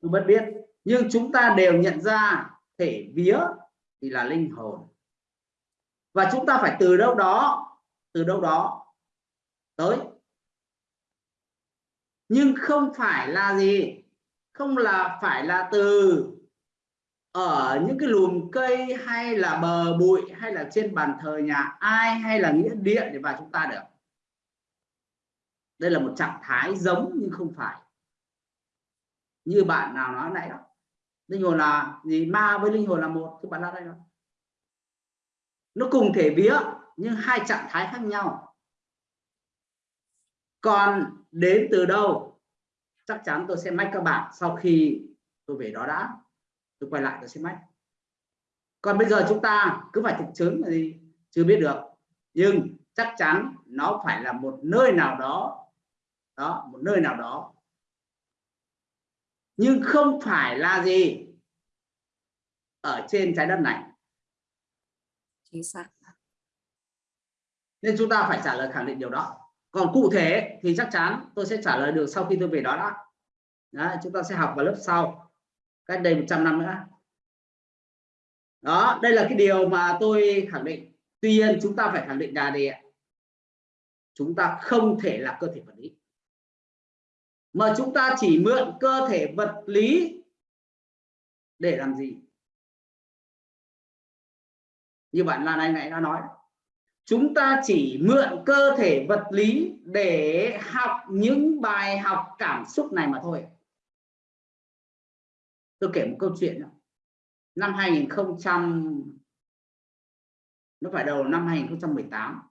tôi bất biết. Nhưng chúng ta đều nhận ra thể vía thì là linh hồn. Và chúng ta phải từ đâu đó, từ đâu đó tới. Nhưng không phải là gì? Không là phải là từ ở những cái lùm cây hay là bờ bụi hay là trên bàn thờ nhà ai hay là nghĩa địa để vào chúng ta được. Đây là một trạng thái giống nhưng không phải như bạn nào nói nãy đó. Linh hồn là gì? Ma với linh hồn là một, các bạn nói đây đó nó cùng thể vía, nhưng hai trạng thái khác nhau. Còn đến từ đâu? Chắc chắn tôi sẽ mách các bạn sau khi tôi về đó đã. Tôi quay lại tôi sẽ mách. Còn bây giờ chúng ta cứ phải thực chứng là gì? Chưa biết được. Nhưng chắc chắn nó phải là một nơi nào đó. Đó, một nơi nào đó nhưng không phải là gì ở trên trái đất này. Chính xác. Nên chúng ta phải trả lời khẳng định điều đó. Còn cụ thể thì chắc chắn tôi sẽ trả lời được sau khi tôi về đó đó. Đấy, chúng ta sẽ học vào lớp sau. Cách đây 100 năm nữa. Đó đây là cái điều mà tôi khẳng định. Tuy nhiên chúng ta phải khẳng định là gì chúng ta không thể là cơ thể vật lý mà chúng ta chỉ mượn cơ thể vật lý để làm gì? Như bạn Lan Anh nãy đã nói, chúng ta chỉ mượn cơ thể vật lý để học những bài học cảm xúc này mà thôi. Tôi kể một câu chuyện năm 2000 nó phải đầu năm 2018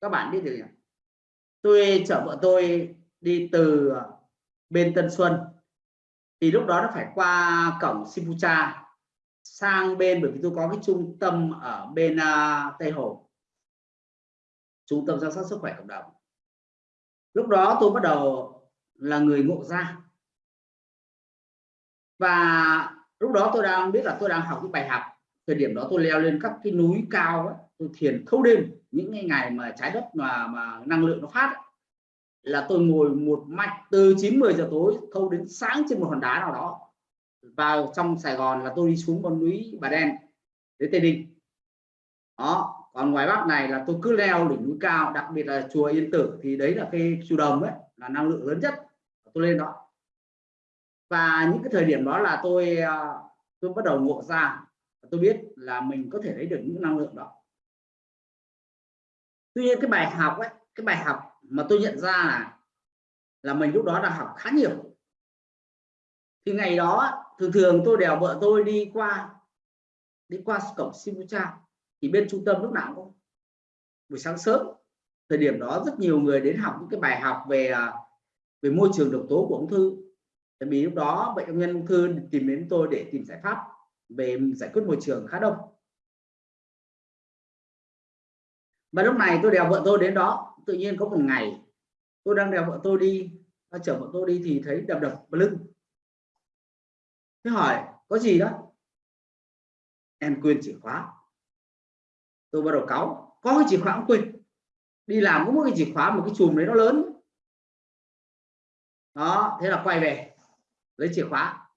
các bạn biết được tôi chở vợ tôi đi từ bên Tân Xuân. Thì lúc đó nó phải qua cổng Sipucha sang bên bởi vì tôi có cái trung tâm ở bên uh, Tây Hồ. Trung tâm giám sát sức khỏe cộng đồng. Lúc đó tôi bắt đầu là người ngộ ra. Và lúc đó tôi đang biết là tôi đang học những bài học. Thời điểm đó tôi leo lên các cái núi cao ấy, tôi thiền thâu đêm. Những ngày mà trái đất mà mà năng lượng nó phát ấy, là tôi ngồi một mạch từ 9 10 giờ tối thâu đến sáng trên một hòn đá nào đó. Vào trong Sài Gòn là tôi đi xuống con núi, Bà Đen, đến Tây Ninh. Đó, còn ngoài Bắc này là tôi cứ leo đỉnh núi cao, đặc biệt là chùa Yên Tử, thì đấy là cái chùa đồng ấy, là năng lượng lớn nhất tôi lên đó. Và những cái thời điểm đó là tôi à, tôi bắt đầu ngộ ra tôi biết là mình có thể lấy được những năng lượng đó. Tuy nhiên cái bài học ấy, cái bài học mà tôi nhận ra là là mình lúc đó đã học khá nhiều. Thì ngày đó, thường thường tôi đèo vợ tôi đi qua đi qua cổng Simucha thì bên trung tâm lúc nào cũng buổi sáng sớm, thời điểm đó rất nhiều người đến học những cái bài học về à, về môi trường độc tố của ung thư. Tại vì lúc đó bệnh nhân ung thư tìm đến tôi để tìm giải pháp về giải quyết môi trường khá đông. Và lúc này tôi đèo vợ tôi đến đó tự nhiên có một ngày, tôi đang đèo vợ tôi đi chở vợ tôi đi thì thấy đập đập vào lưng. Thế hỏi, có gì đó? Em quên chìa khóa. Tôi bắt đầu cáu, có cái chìa khóa cũng quên? Đi làm có một cái chìa khóa, một cái chùm đấy nó lớn. Đó, thế là quay về, lấy chìa khóa.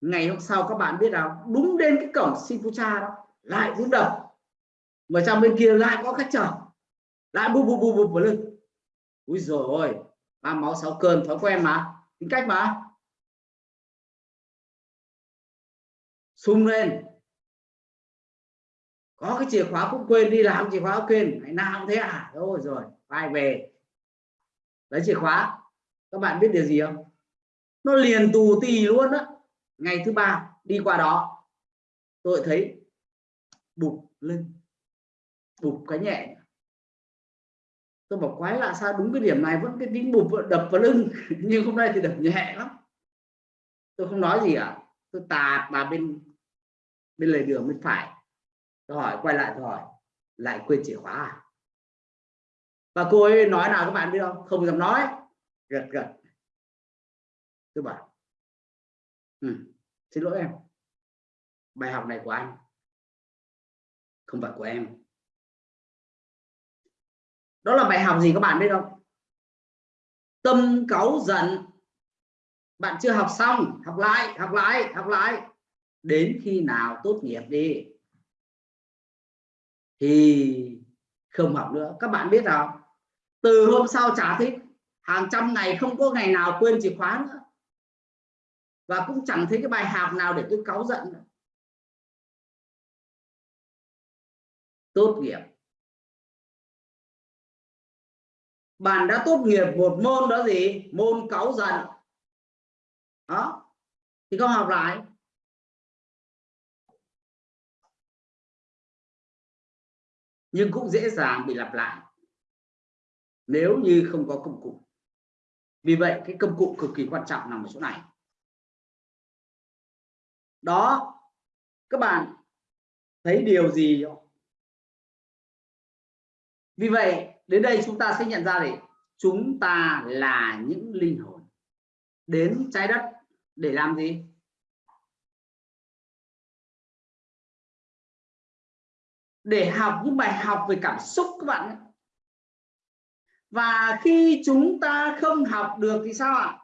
Ngày hôm sau các bạn biết nào đúng đến cái cổng Sifucha đó, lại cũng đập mà trong bên kia lại có khách chở lại bu bu bu bu vào lưng. Ui rồi ôi ba máu, sáu cơn, thói quen mà. Tính cách mà. Sung lên. Có cái chìa khóa cũng quên, đi làm chìa khóa cũng quên. Ngày nào cũng thế à? Thôi rồi, vai về. Lấy chìa khóa. Các bạn biết điều gì không? Nó liền tù tì luôn á. Ngày thứ ba, đi qua đó. Tôi thấy bục lưng. Bục cái nhẹ tôi bảo quái lạ sao đúng cái điểm này vẫn cái tính bụp đập vào lưng. Nhưng hôm nay thì đập nhẹ lắm. Tôi không nói gì cả à? tôi tạt vào bên bên lề đường bên phải. Tôi hỏi quay lại tôi hỏi lại quên chìa khóa à? Và cô ấy nói nào các bạn biết không? Không dám nói. Gật gật. Tôi bảo ừ, xin lỗi em. Bài học này của anh không phải của em đó là bài học gì các bạn biết không? Tâm cáu giận. Bạn chưa học xong, học lại học lại học lại. Đến khi nào tốt nghiệp đi? Thì không học nữa. Các bạn biết không từ hôm sau trả thích. Hàng trăm ngày không có ngày nào quên chìa khóa nữa. Và cũng chẳng thấy cái bài học nào để tôi cáu giận nữa. tốt nghiệp. Bạn đã tốt nghiệp một môn đó gì? Môn cáu giận. Đó. Thì không học lại. Nhưng cũng dễ dàng bị lặp lại. Nếu như không có công cụ. Vì vậy, cái công cụ cực kỳ quan trọng nằm ở chỗ này. Đó. Các bạn thấy điều gì không? vì vậy đến đây chúng ta sẽ nhận ra để chúng ta là những linh hồn. Đến trái đất để làm gì? Để học những bài học về cảm xúc các bạn và khi chúng ta không học được thì sao ạ?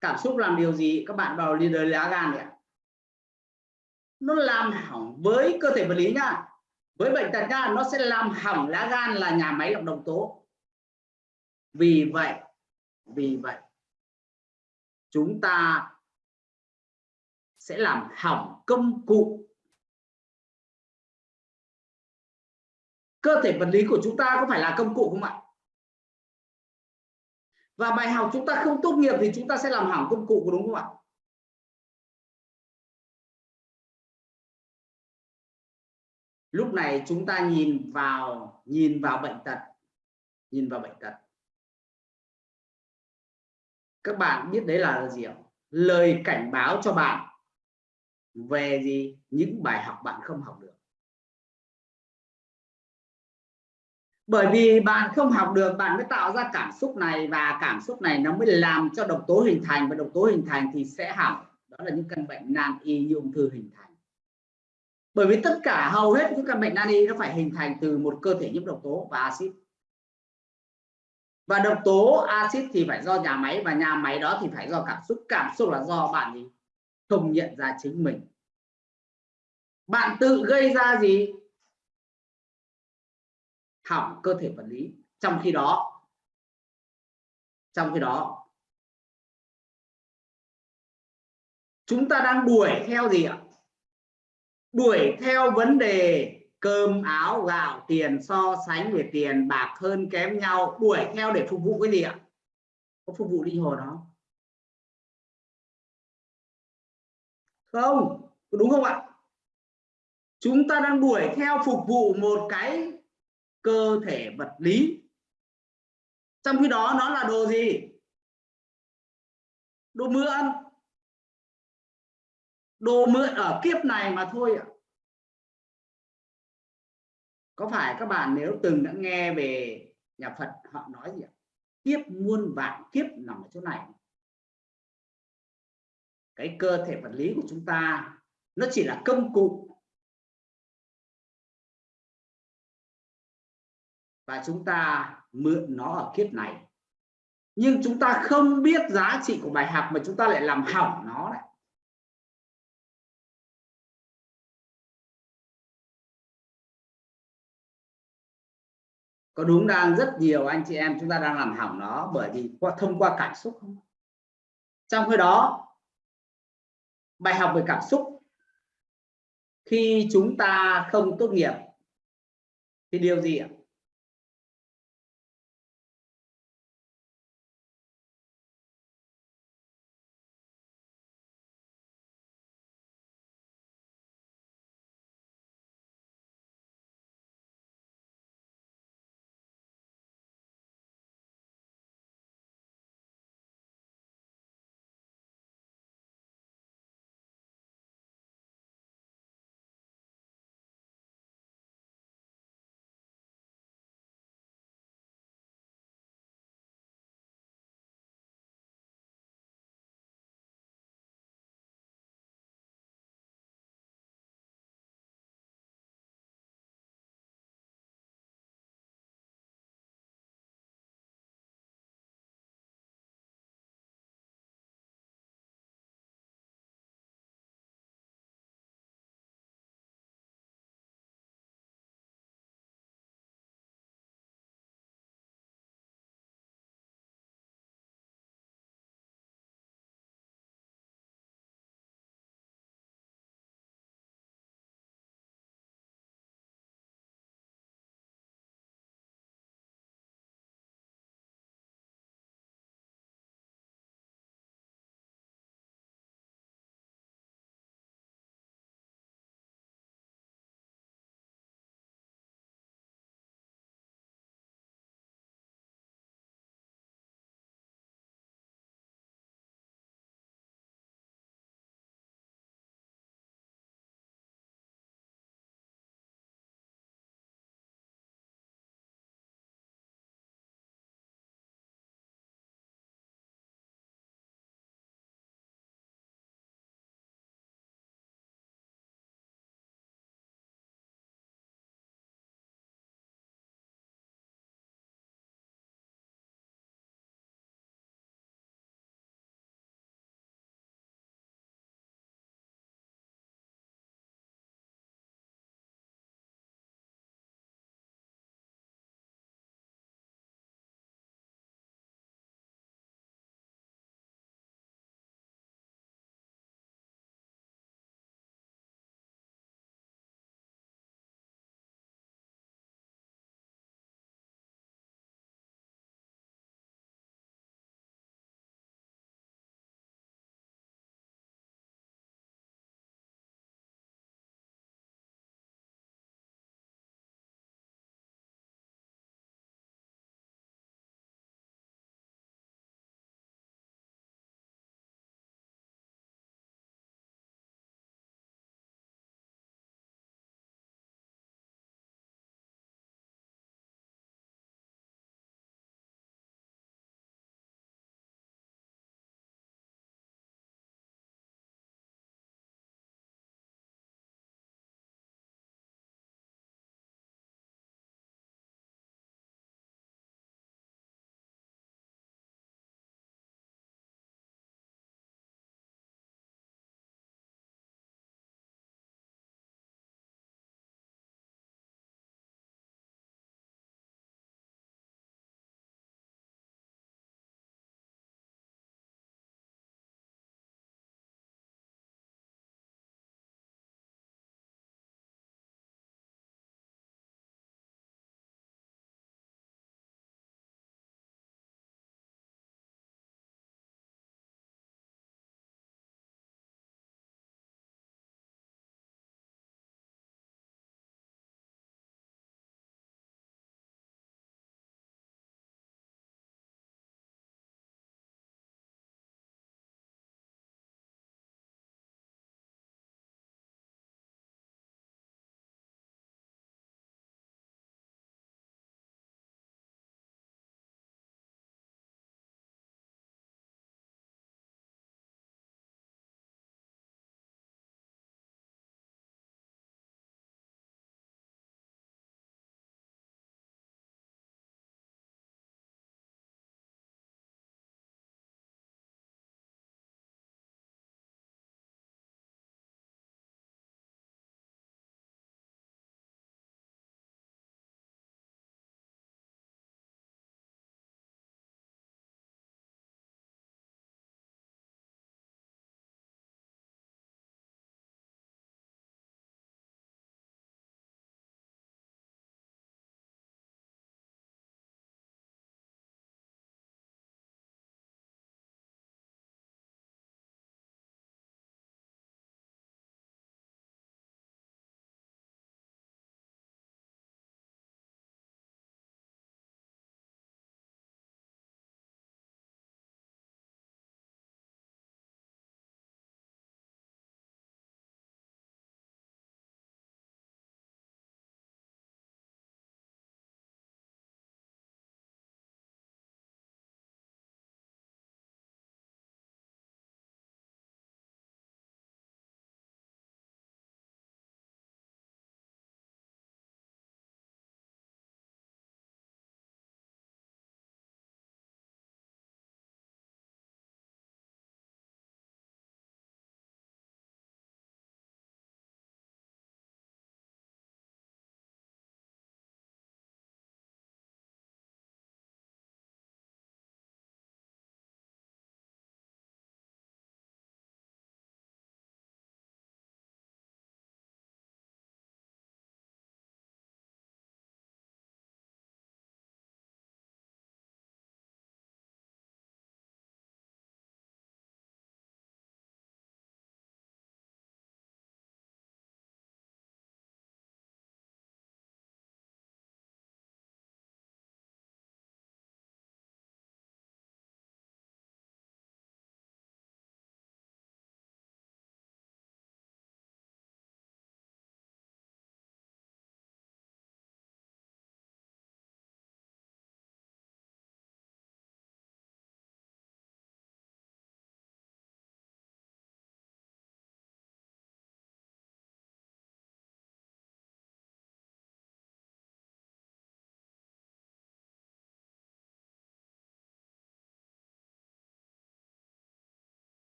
Cảm xúc làm điều gì? Các bạn vào liên đới lá gan ạ. Nó làm hỏng với cơ thể vật lý nhá với bệnh tật gan, nó sẽ làm hỏng lá gan là nhà máy lọc độc tố. Vì vậy vì vậy, chúng ta sẽ làm hỏng công cụ. Cơ thể vật lý của chúng ta có phải là công cụ không ạ? Và bài học chúng ta không tốt nghiệp thì chúng ta sẽ làm hỏng công cụ đúng không ạ? Lúc này chúng ta nhìn vào nhìn vào bệnh tật, nhìn vào bệnh tật. Các bạn biết đấy là gì không? lời cảnh báo cho bạn về gì? Những bài học bạn không học được. Bởi vì bạn không học được, bạn mới tạo ra cảm xúc này và cảm xúc này nó mới làm cho độc tố hình thành và độc tố hình thành thì sẽ hỏng. Đó là những căn bệnh nan y như ung thư hình thành bởi vì tất cả hầu hết những căn bệnh nan y nó phải hình thành từ một cơ thể nhiễm độc tố và axit. Và độc tố axit thì phải do nhà máy và nhà máy đó thì phải do cảm xúc. Cảm xúc là do bạn gì không nhận ra chính mình. Bạn tự gây ra gì? Hỏng cơ thể vật lý. Trong khi đó, trong khi đó, chúng ta đang đuổi theo gì ạ? Đuổi theo vấn đề, cơm áo gạo tiền so sánh về tiền bạc hơn kém nhau, đuổi theo để phục vụ cái gì ạ? Có phục vụ linh hồn không? Không đúng không ạ? Chúng ta đang đuổi theo phục vụ một cái cơ thể vật lý. Trong khi đó nó là đồ gì? Đồ mượn đồ mượn ở kiếp này mà thôi ạ. Có phải các bạn nếu từng đã nghe về nhà Phật, họ nói gì ạ? Kiếp muôn vạn kiếp nằm ở chỗ này. Cái cơ thể vật lý của chúng ta, nó chỉ là công cụ. Và chúng ta mượn nó ở kiếp này. Nhưng chúng ta không biết giá trị của bài học mà chúng ta lại làm hỏng nó đấy có đúng đang rất nhiều anh chị em chúng ta đang làm hỏng nó bởi vì qua thông qua cảm xúc không? Trong khi đó, bài học về cảm xúc. Khi chúng ta không tốt nghiệp, thì điều gì ạ?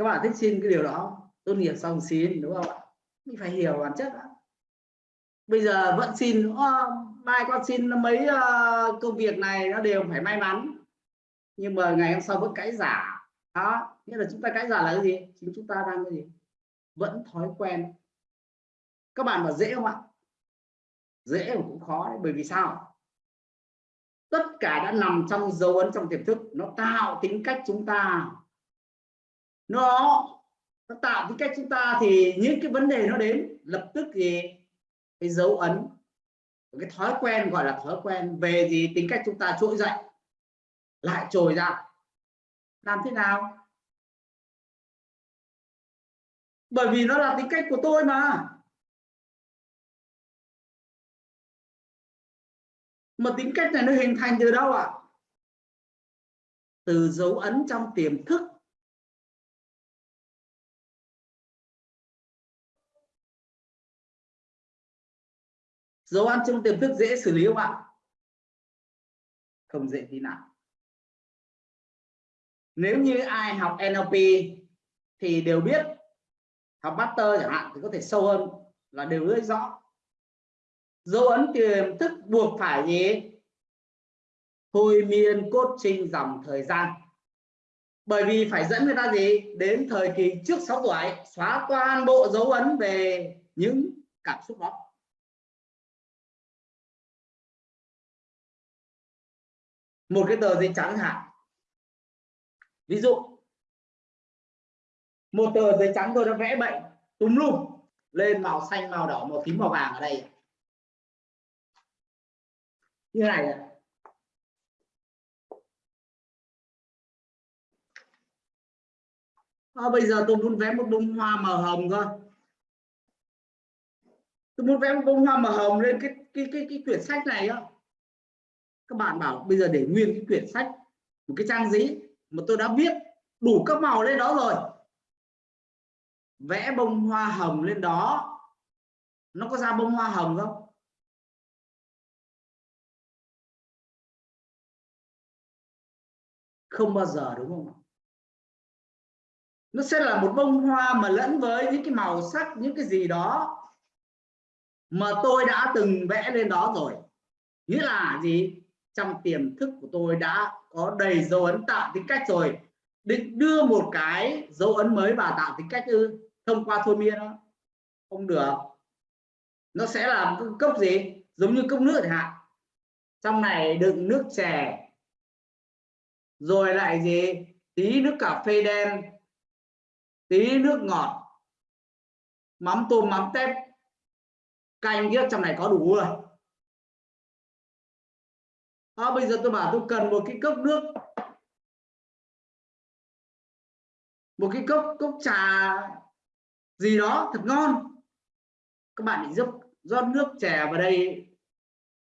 Các bạn thích xin cái điều đó tốt nghiệp xong xin đúng không ạ? Mình phải hiểu bản chất đó. bây giờ vẫn xin mai con xin mấy uh, công việc này nó đều phải may mắn. Nhưng mà ngày hôm sau vẫn cãi giả. Đó nghĩa là chúng ta cãi giả là cái gì? Chính chúng ta đang cái gì? Vẫn thói quen. Các bạn mà dễ không ạ? Dễ mà cũng khó đấy bởi vì sao? Tất cả đã nằm trong dấu ấn trong tiềm thức. Nó tạo tính cách chúng ta nó nó tạo tính cách chúng ta thì những cái vấn đề nó đến, lập tức thì cái dấu ấn cái thói quen gọi là thói quen, về gì tính cách chúng ta trỗi dậy, lại trồi ra. Làm thế nào? Bởi vì nó là tính cách của tôi mà. Mà tính cách này nó hình thành từ đâu ạ? À? từ dấu ấn trong tiềm thức. Dấu ấn trong tiềm thức dễ xử lý không ạ? Không dễ tí nào. Nếu như ai học NLP thì đều biết học master chẳng hạn thì có thể sâu hơn là đều rất rõ. Dấu ấn tiềm thức buộc phải gì? Thôi miên cốt trinh dòng thời gian. Bởi vì phải dẫn người ta gì? Đến thời kỳ trước 6 tuổi, xóa toàn bộ dấu ấn về những cảm xúc đó. Một cái tờ giấy trắng hạn ví dụ một tờ giấy trắng tôi đã vẽ bệnh túm lum lên màu xanh màu đỏ màu tím màu vàng ở đây. Như này này. À, bây giờ tôi muốn vẽ một bông hoa màu hồng cơ. Tôi muốn vẽ một bông hoa màu hồng lên cái cái cái cái quyển sách này á các bạn bảo bây giờ để nguyên cái quyển sách, một cái trang giấy mà tôi đã viết đủ các màu lên đó rồi. Vẽ bông hoa hồng lên đó. Nó có ra bông hoa hồng không? Không bao giờ, đúng không nó sẽ là một bông hoa mà lẫn với những cái màu sắc, những cái gì đó mà tôi đã từng vẽ lên đó rồi. Nghĩa là gì? Trong tiềm thức của tôi đã có đầy dấu ấn tạo tính cách rồi. Định đưa một cái dấu ấn mới vào tạo tính cách ư, thông qua thôi miên đó. Không được. Nó sẽ là cốc gì? Giống như cốc nước chẳng hạn. Trong này đựng nước chè. Rồi lại gì? Tí nước cà phê đen. Tí nước ngọt. Mắm tôm, mắm tép. Canh kia trong này có đủ rồi à, bây giờ tôi bảo tôi cần một cái cốc nước. Một cái cốc cốc trà gì đó thật ngon. Các bạn định giúp rót nước chè vào đây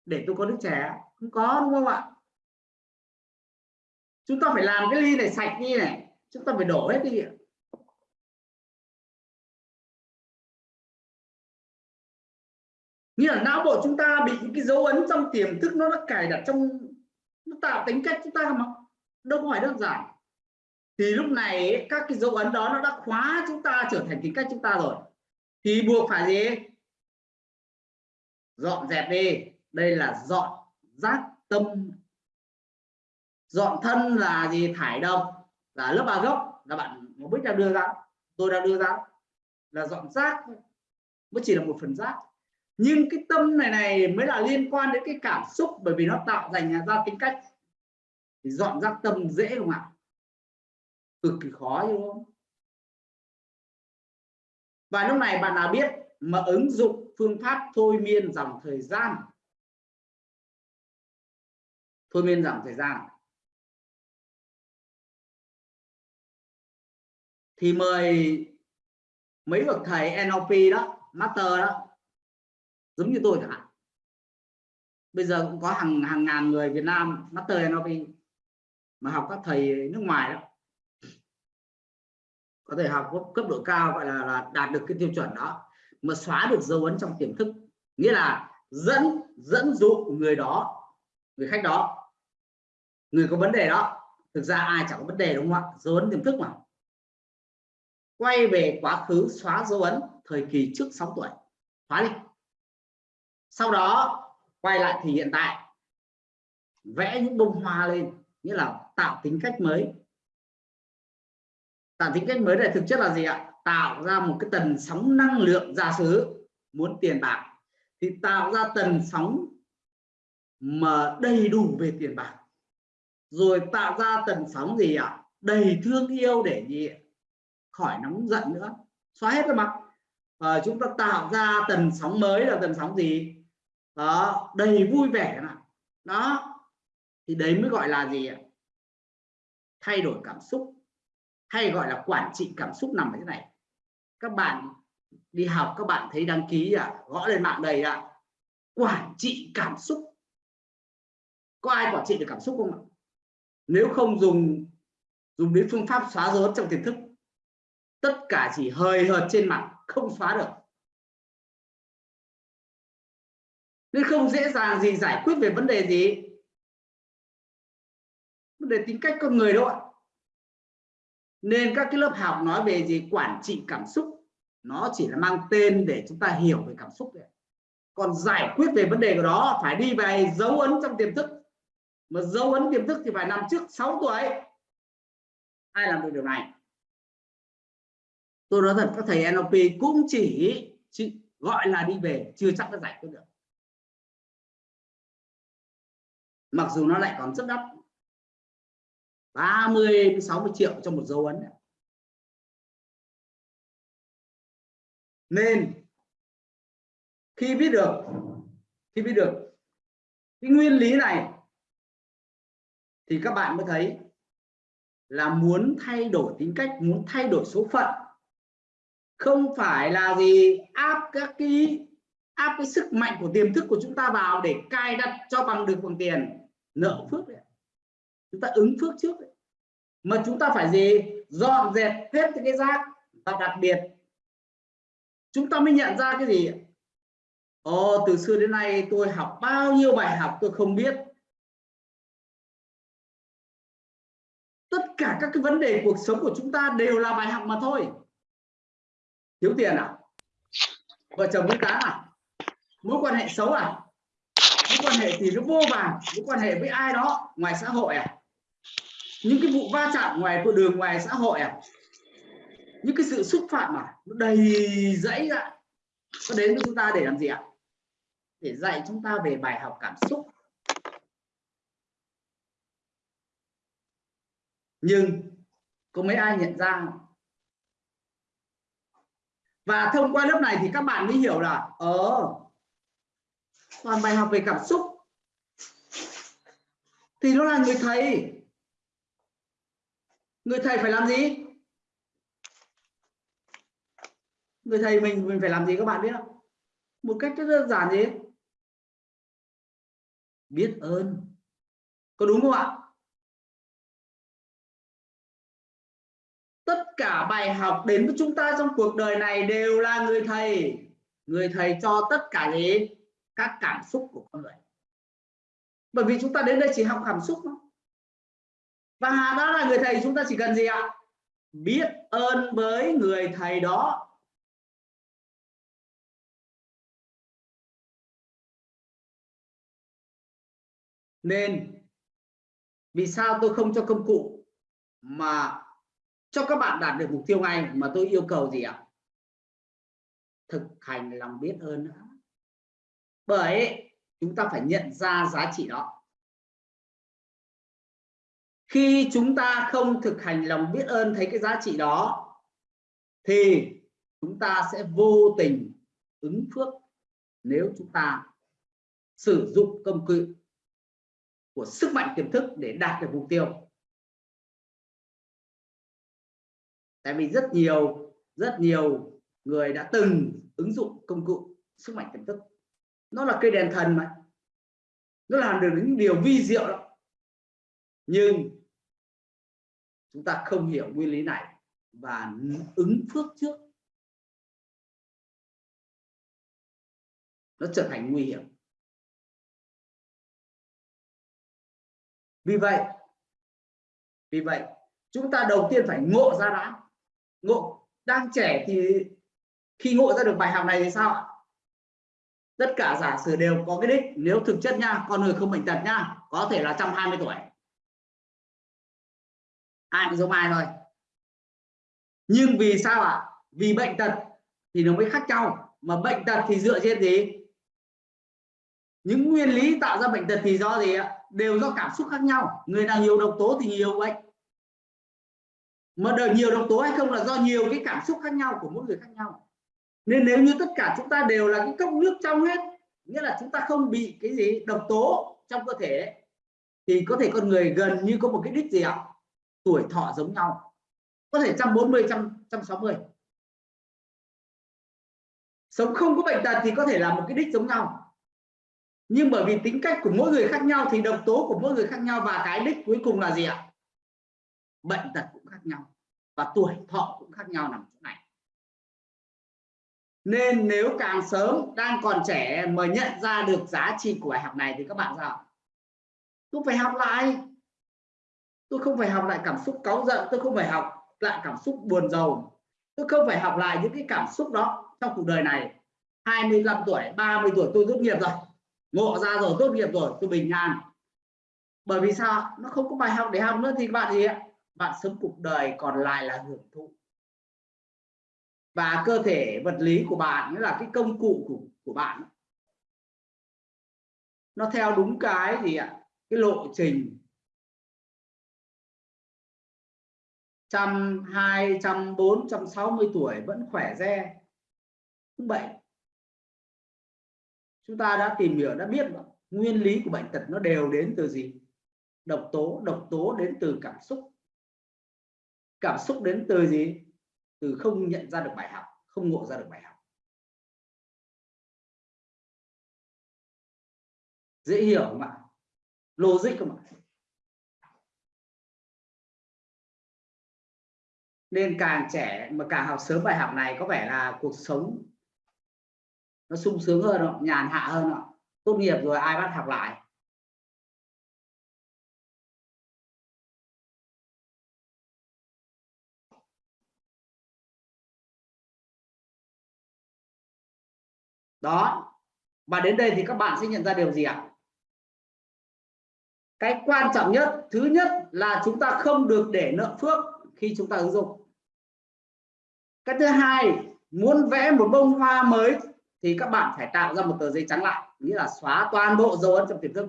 để tôi có nước chè. Không có đúng không ạ? Chúng ta phải làm cái ly này sạch đi này. Chúng ta phải đổ hết đi nghĩa là não bộ chúng ta bị những cái dấu ấn trong tiềm thức nó đã cài đặt trong, nó tạo tính cách chúng ta mà. Đâu có phải đơn giản. Thì lúc này các cái dấu ấn đó nó đã khóa chúng ta trở thành tính cách chúng ta rồi. Thì buộc phải gì? Dọn dẹp đi. Đây là dọn giác tâm. Dọn thân là gì? Thải độc. Là lớp ba gốc là bạn một bích đang đưa ra. Tôi đang đưa ra. Là dọn rác. Mới chỉ là một phần rác nhưng cái tâm này này mới là liên quan đến cái cảm xúc, bởi vì nó tạo thành ra tính cách. Thì dọn ra tâm dễ không ạ? Cực kỳ khó, đúng không? Và lúc này bạn nào biết mà ứng dụng phương pháp thôi miên dòng thời gian? Thôi miên dòng thời gian. Thì mời mấy bậc thầy NLP đó, master đó giống như tôi chẳng hạn. Bây giờ cũng có hàng hàng ngàn người Việt Nam master NLP mà học các thầy nước ngoài đó. Có thể học cấp độ cao gọi là, là đạt được cái tiêu chuẩn đó mà xóa được dấu ấn trong tiềm thức. Nghĩa là dẫn dẫn dụ người đó người khách đó. Người có vấn đề đó thực ra ai chẳng có vấn đề đúng không ạ? Dấu ấn tiềm thức mà. Quay về quá khứ xóa dấu ấn thời kỳ trước 6 tuổi. Xóa đi sau đó quay lại thì hiện tại vẽ những bông hoa lên nghĩa là tạo tính cách mới. Tạo tính cách mới này thực chất là gì ạ? Tạo ra một cái tần sóng năng lượng giả sử muốn tiền bạc. Thì tạo ra tần sóng mà đầy đủ về tiền bạc. Rồi tạo ra tần sóng gì ạ? Đầy thương yêu để gì khỏi nóng giận nữa. Xóa hết rồi mặt. À, chúng ta tạo ra tần sóng mới là tần sóng gì? Đó, đầy vui vẻ nào đó, thì đấy mới gọi là gì ạ? Thay đổi cảm xúc. Hay gọi là quản trị cảm xúc nằm ở thế này. Các bạn đi học, các bạn thấy đăng ký à gõ lên mạng đầy ạ. Quản trị cảm xúc. Có ai quản trị được cảm xúc không ạ? Nếu không dùng dùng đến phương pháp xóa dấu trong tiềm thức. Tất cả chỉ hời hợt trên mặt, không xóa được. Nên không dễ dàng gì giải quyết về vấn đề gì? Vấn đề tính cách con người đâu ạ. Nên các cái lớp học nói về gì? Quản trị cảm xúc. Nó chỉ là mang tên để chúng ta hiểu về cảm xúc đấy còn giải quyết về vấn đề của đó phải đi về dấu ấn trong tiềm thức. Mà dấu ấn tiềm thức thì phải nằm trước 6 tuổi. Ai làm được điều này? Tôi nói thật các thầy NLP cũng chỉ, chỉ gọi là đi về chưa chắc đã giải quyết được. Mặc dù nó lại còn rất đắt. 30 60 triệu cho một dấu ấn. Nên, khi biết được, khi biết được cái nguyên lý này, thì các bạn mới thấy là muốn thay đổi tính cách, muốn thay đổi số phận, không phải là gì áp các cái, áp cái sức mạnh của tiềm thức của chúng ta vào để cài đặt cho bằng được bằng tiền nợ phước đấy chúng ta ứng phước trước đấy. mà chúng ta phải gì? Dọn dẹp hết những cái rác và đặc biệt chúng ta mới nhận ra cái gì Ồ, từ xưa đến nay tôi học bao nhiêu bài học tôi không biết. Tất cả các cái vấn đề cuộc sống của chúng ta đều là bài học mà thôi. Thiếu tiền à? Vợ chồng với cá à? Mối quan hệ xấu à? Quan hệ thì nó vô vàn, mối quan hệ với ai đó ngoài xã hội à? Những cái vụ va chạm ngoài con đường ngoài xã hội à? Những cái sự xúc phạm mà nó đầy dẫy ra. Nó đến với chúng ta để làm gì ạ? Để dạy chúng ta về bài học cảm xúc. Nhưng có mấy ai nhận ra và thông qua lớp này thì các bạn mới hiểu là ờ toàn bài học về cảm xúc. Thì nó là người thầy. Người thầy phải làm gì? Người thầy mình mình phải làm gì các bạn biết không? Một cách rất đơn giản gì? Biết ơn. Có đúng không ạ? Tất cả bài học đến với chúng ta trong cuộc đời này đều là người thầy. Người thầy cho tất cả gì? Các cảm xúc của con người. Bởi vì chúng ta đến đây chỉ học cảm xúc thôi. Và đó là người thầy chúng ta chỉ cần gì ạ? Biết ơn với người thầy đó. Nên, vì sao tôi không cho công cụ mà cho các bạn đạt được mục tiêu ngay mà tôi yêu cầu gì ạ? Thực hành lòng biết ơn nữa bởi chúng ta phải nhận ra giá trị đó. Khi chúng ta không thực hành lòng biết ơn thấy cái giá trị đó, thì chúng ta sẽ vô tình ứng phước nếu chúng ta sử dụng công cụ của sức mạnh tiềm thức để đạt được mục tiêu. Tại vì rất nhiều rất nhiều người đã từng ứng dụng công cụ sức mạnh tiềm thức nó là cây đèn thần mà. Nó làm được những điều vi diệu đó nhưng chúng ta không hiểu nguyên lý này và ứng phước trước. Nó trở thành nguy hiểm. Vì vậy vì vậy, chúng ta đầu tiên phải ngộ ra đã. Ngộ, đang trẻ thì khi ngộ ra được bài học này thì sao ạ? Tất cả giả sử đều có cái đích. Nếu thực chất nha, con người không bệnh tật nha, có thể là 120 tuổi. Ai cũng giống ai thôi. Nhưng vì sao ạ? Vì bệnh tật thì nó mới khác nhau. Mà bệnh tật thì dựa trên gì? Những nguyên lý tạo ra bệnh tật thì do gì ạ? Đều do cảm xúc khác nhau. Người nào nhiều độc tố thì nhiều bệnh. Mà đời nhiều độc tố hay không là do nhiều cái cảm xúc khác nhau của mỗi người khác nhau nên nếu như tất cả chúng ta đều là cái cốc nước trong hết, nghĩa là chúng ta không bị cái gì độc tố trong cơ thể thì có thể con người gần như có một cái đích gì ạ? Tuổi thọ giống nhau. Có thể 140 160 sống không có bệnh tật thì có thể là một cái đích giống nhau. Nhưng bởi vì tính cách của mỗi người khác nhau thì độc tố của mỗi người khác nhau và cái đích cuối cùng là gì ạ? Bệnh tật cũng khác nhau và tuổi thọ cũng khác nhau nằm chỗ này nên nếu càng sớm đang còn trẻ mà nhận ra được giá trị của bài học này thì các bạn sao tôi phải học lại. Tôi không phải học lại cảm xúc cáu giận, tôi không phải học lại cảm xúc buồn rầu. Tôi không phải học lại những cái cảm xúc đó trong cuộc đời này. 25 tuổi 30 tuổi tôi tốt nghiệp rồi. Ngộ ra rồi, tốt nghiệp rồi, tôi bình an. Bởi vì sao? Nó không có bài học để học nữa thì bạn gì ạ? Bạn sống cuộc đời còn lại là hưởng thụ và cơ thể vật lý của bạn là cái công cụ của, của bạn. Nó theo đúng cái gì ạ? Cái lộ trình. Trăm hai trăm bốn trăm sáu mươi tuổi vẫn khỏe re. Không bệnh. Chúng ta đã tìm hiểu đã biết nguyên lý của bệnh tật nó đều đến từ gì? Độc tố. Độc tố đến từ cảm xúc. Cảm xúc đến từ gì? Từ không nhận ra được bài học, không ngộ ra được bài học dễ hiểu không ạ logic không ạ nên càng trẻ, mà càng học sớm bài học này có vẻ là cuộc sống nó sung sướng hơn không? nhàn hạ hơn không? tốt nghiệp rồi ai bắt học lại đó. Và đến đây thì các bạn sẽ nhận ra điều gì ạ? Cái quan trọng nhất, thứ nhất là chúng ta không được để nợ phước khi chúng ta ứng dụng. Cái thứ hai, muốn vẽ một bông hoa mới thì các bạn phải tạo ra một tờ giấy trắng lại, nghĩa là xóa toàn bộ dấu ấn trong tiềm thức.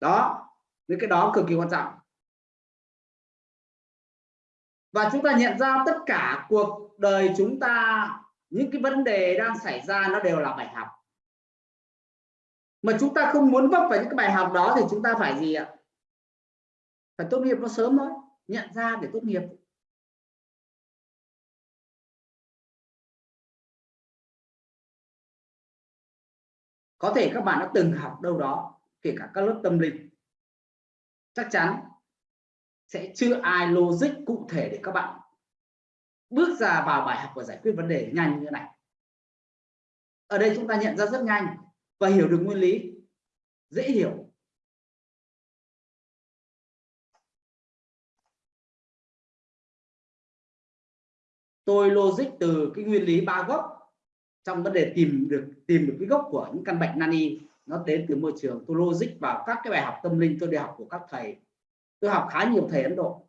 Đó, những cái đó cực kỳ quan trọng. Và chúng ta nhận ra tất cả cuộc đời chúng ta những cái vấn đề đang xảy ra nó đều là bài học. Mà chúng ta không muốn vấp phải những cái bài học đó thì chúng ta phải gì ạ? Phải tốt nghiệp nó sớm thôi, nhận ra để tốt nghiệp. Có thể các bạn đã từng học đâu đó, kể cả các lớp tâm linh. Chắc chắn sẽ chưa ai logic cụ thể để các bạn bước ra vào bài học và giải quyết vấn đề nhanh như thế này. Ở đây chúng ta nhận ra rất nhanh và hiểu được nguyên lý, dễ hiểu. Tôi logic từ cái nguyên lý ba gốc trong vấn đề tìm được tìm được cái gốc của những căn bệnh nani nó đến từ môi trường. Tôi logic vào các cái bài học tâm linh, tôi đi học của các thầy. Tôi học khá nhiều thầy Ấn Độ.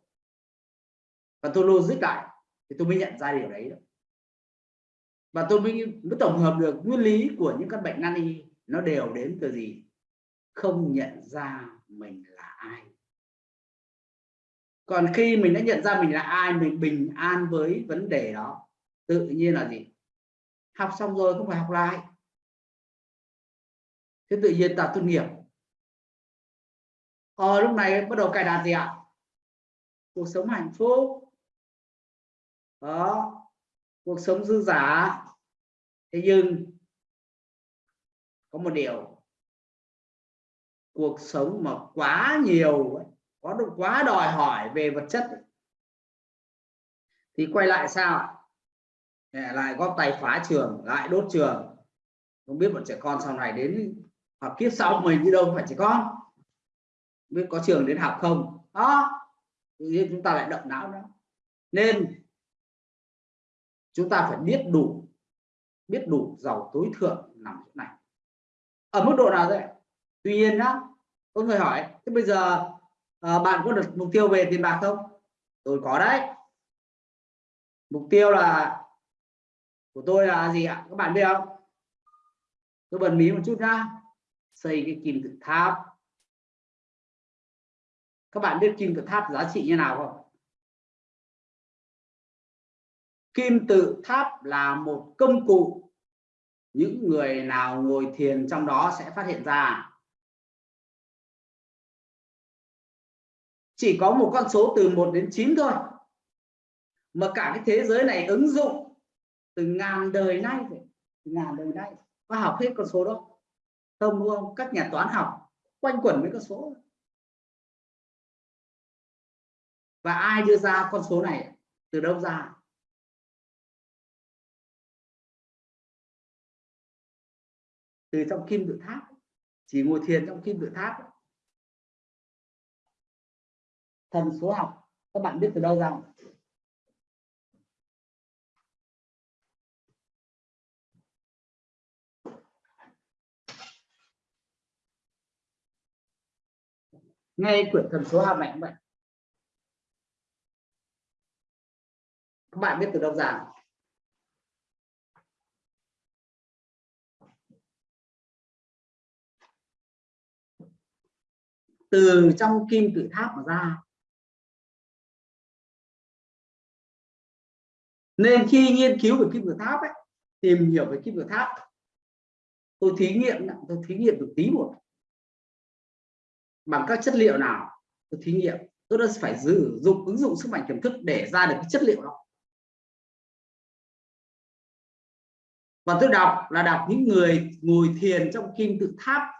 Và tôi logic lại thì tôi mới nhận ra điều đấy và tôi mới, mới tổng hợp được nguyên lý của những căn bệnh nan y nó đều đến từ gì? Không nhận ra mình là ai. Còn khi mình đã nhận ra mình là ai mình bình an với vấn đề đó tự nhiên là gì? Học xong rồi không phải học lại. Thế tự nhiên ta tốt nghiệp. Ờ lúc này bắt đầu cài đặt gì ạ? Cuộc sống hạnh phúc đó, cuộc sống dư giả thế nhưng, có một điều. Cuộc sống mà quá nhiều có được quá đòi hỏi về vật chất thì quay lại sao lại góp tay phá trường, lại đốt trường. Không biết bọn trẻ con sau này đến học kiếp sau mình đi đâu phải trẻ con. Biết có trường đến học không? Đó thì chúng ta lại động não đó nên chúng ta phải biết đủ biết đủ giàu tối thượng nằm chỗ này. Ở mức độ nào vậy tuy nhiên nhá có người hỏi thế bây giờ à, bạn có được mục tiêu về tiền bạc không? Tôi có đấy. Mục tiêu là của tôi là gì ạ? Các bạn biết không? Tôi bật mí một chút nhá. Xây cái kim tự tháp. Các bạn biết kim tự tháp giá trị như nào không? Kim tự tháp là một công cụ. Những người nào ngồi thiền trong đó sẽ phát hiện ra. Chỉ có một con số từ 1 đến 9 thôi. Mà cả cái thế giới này ứng dụng từ ngàn đời nay từ ngàn đời nay. Có học hết con số đó không, đúng không? Các nhà toán học quanh quẩn với con số. Và ai đưa ra con số này? Từ đâu ra? Từ trong kim tự tháp, chỉ ngồi thiền trong kim tự tháp. Thần số học, các bạn biết từ đâu ra ngay quyển thần số học này cũng vậy? Các bạn biết từ đâu ra từ trong kim tự tháp mà ra. Nên khi nghiên cứu về kim tự tháp ấy, tìm hiểu về kim tự tháp tôi thí nghiệm tôi thí nghiệm được tí một. Bằng các chất liệu nào tôi thí nghiệm. Tôi đã phải sử dụng ứng dụng sức mạnh tiềm thức để ra được cái chất liệu đó. Và tôi đọc là đọc những người ngồi thiền trong kim tự tháp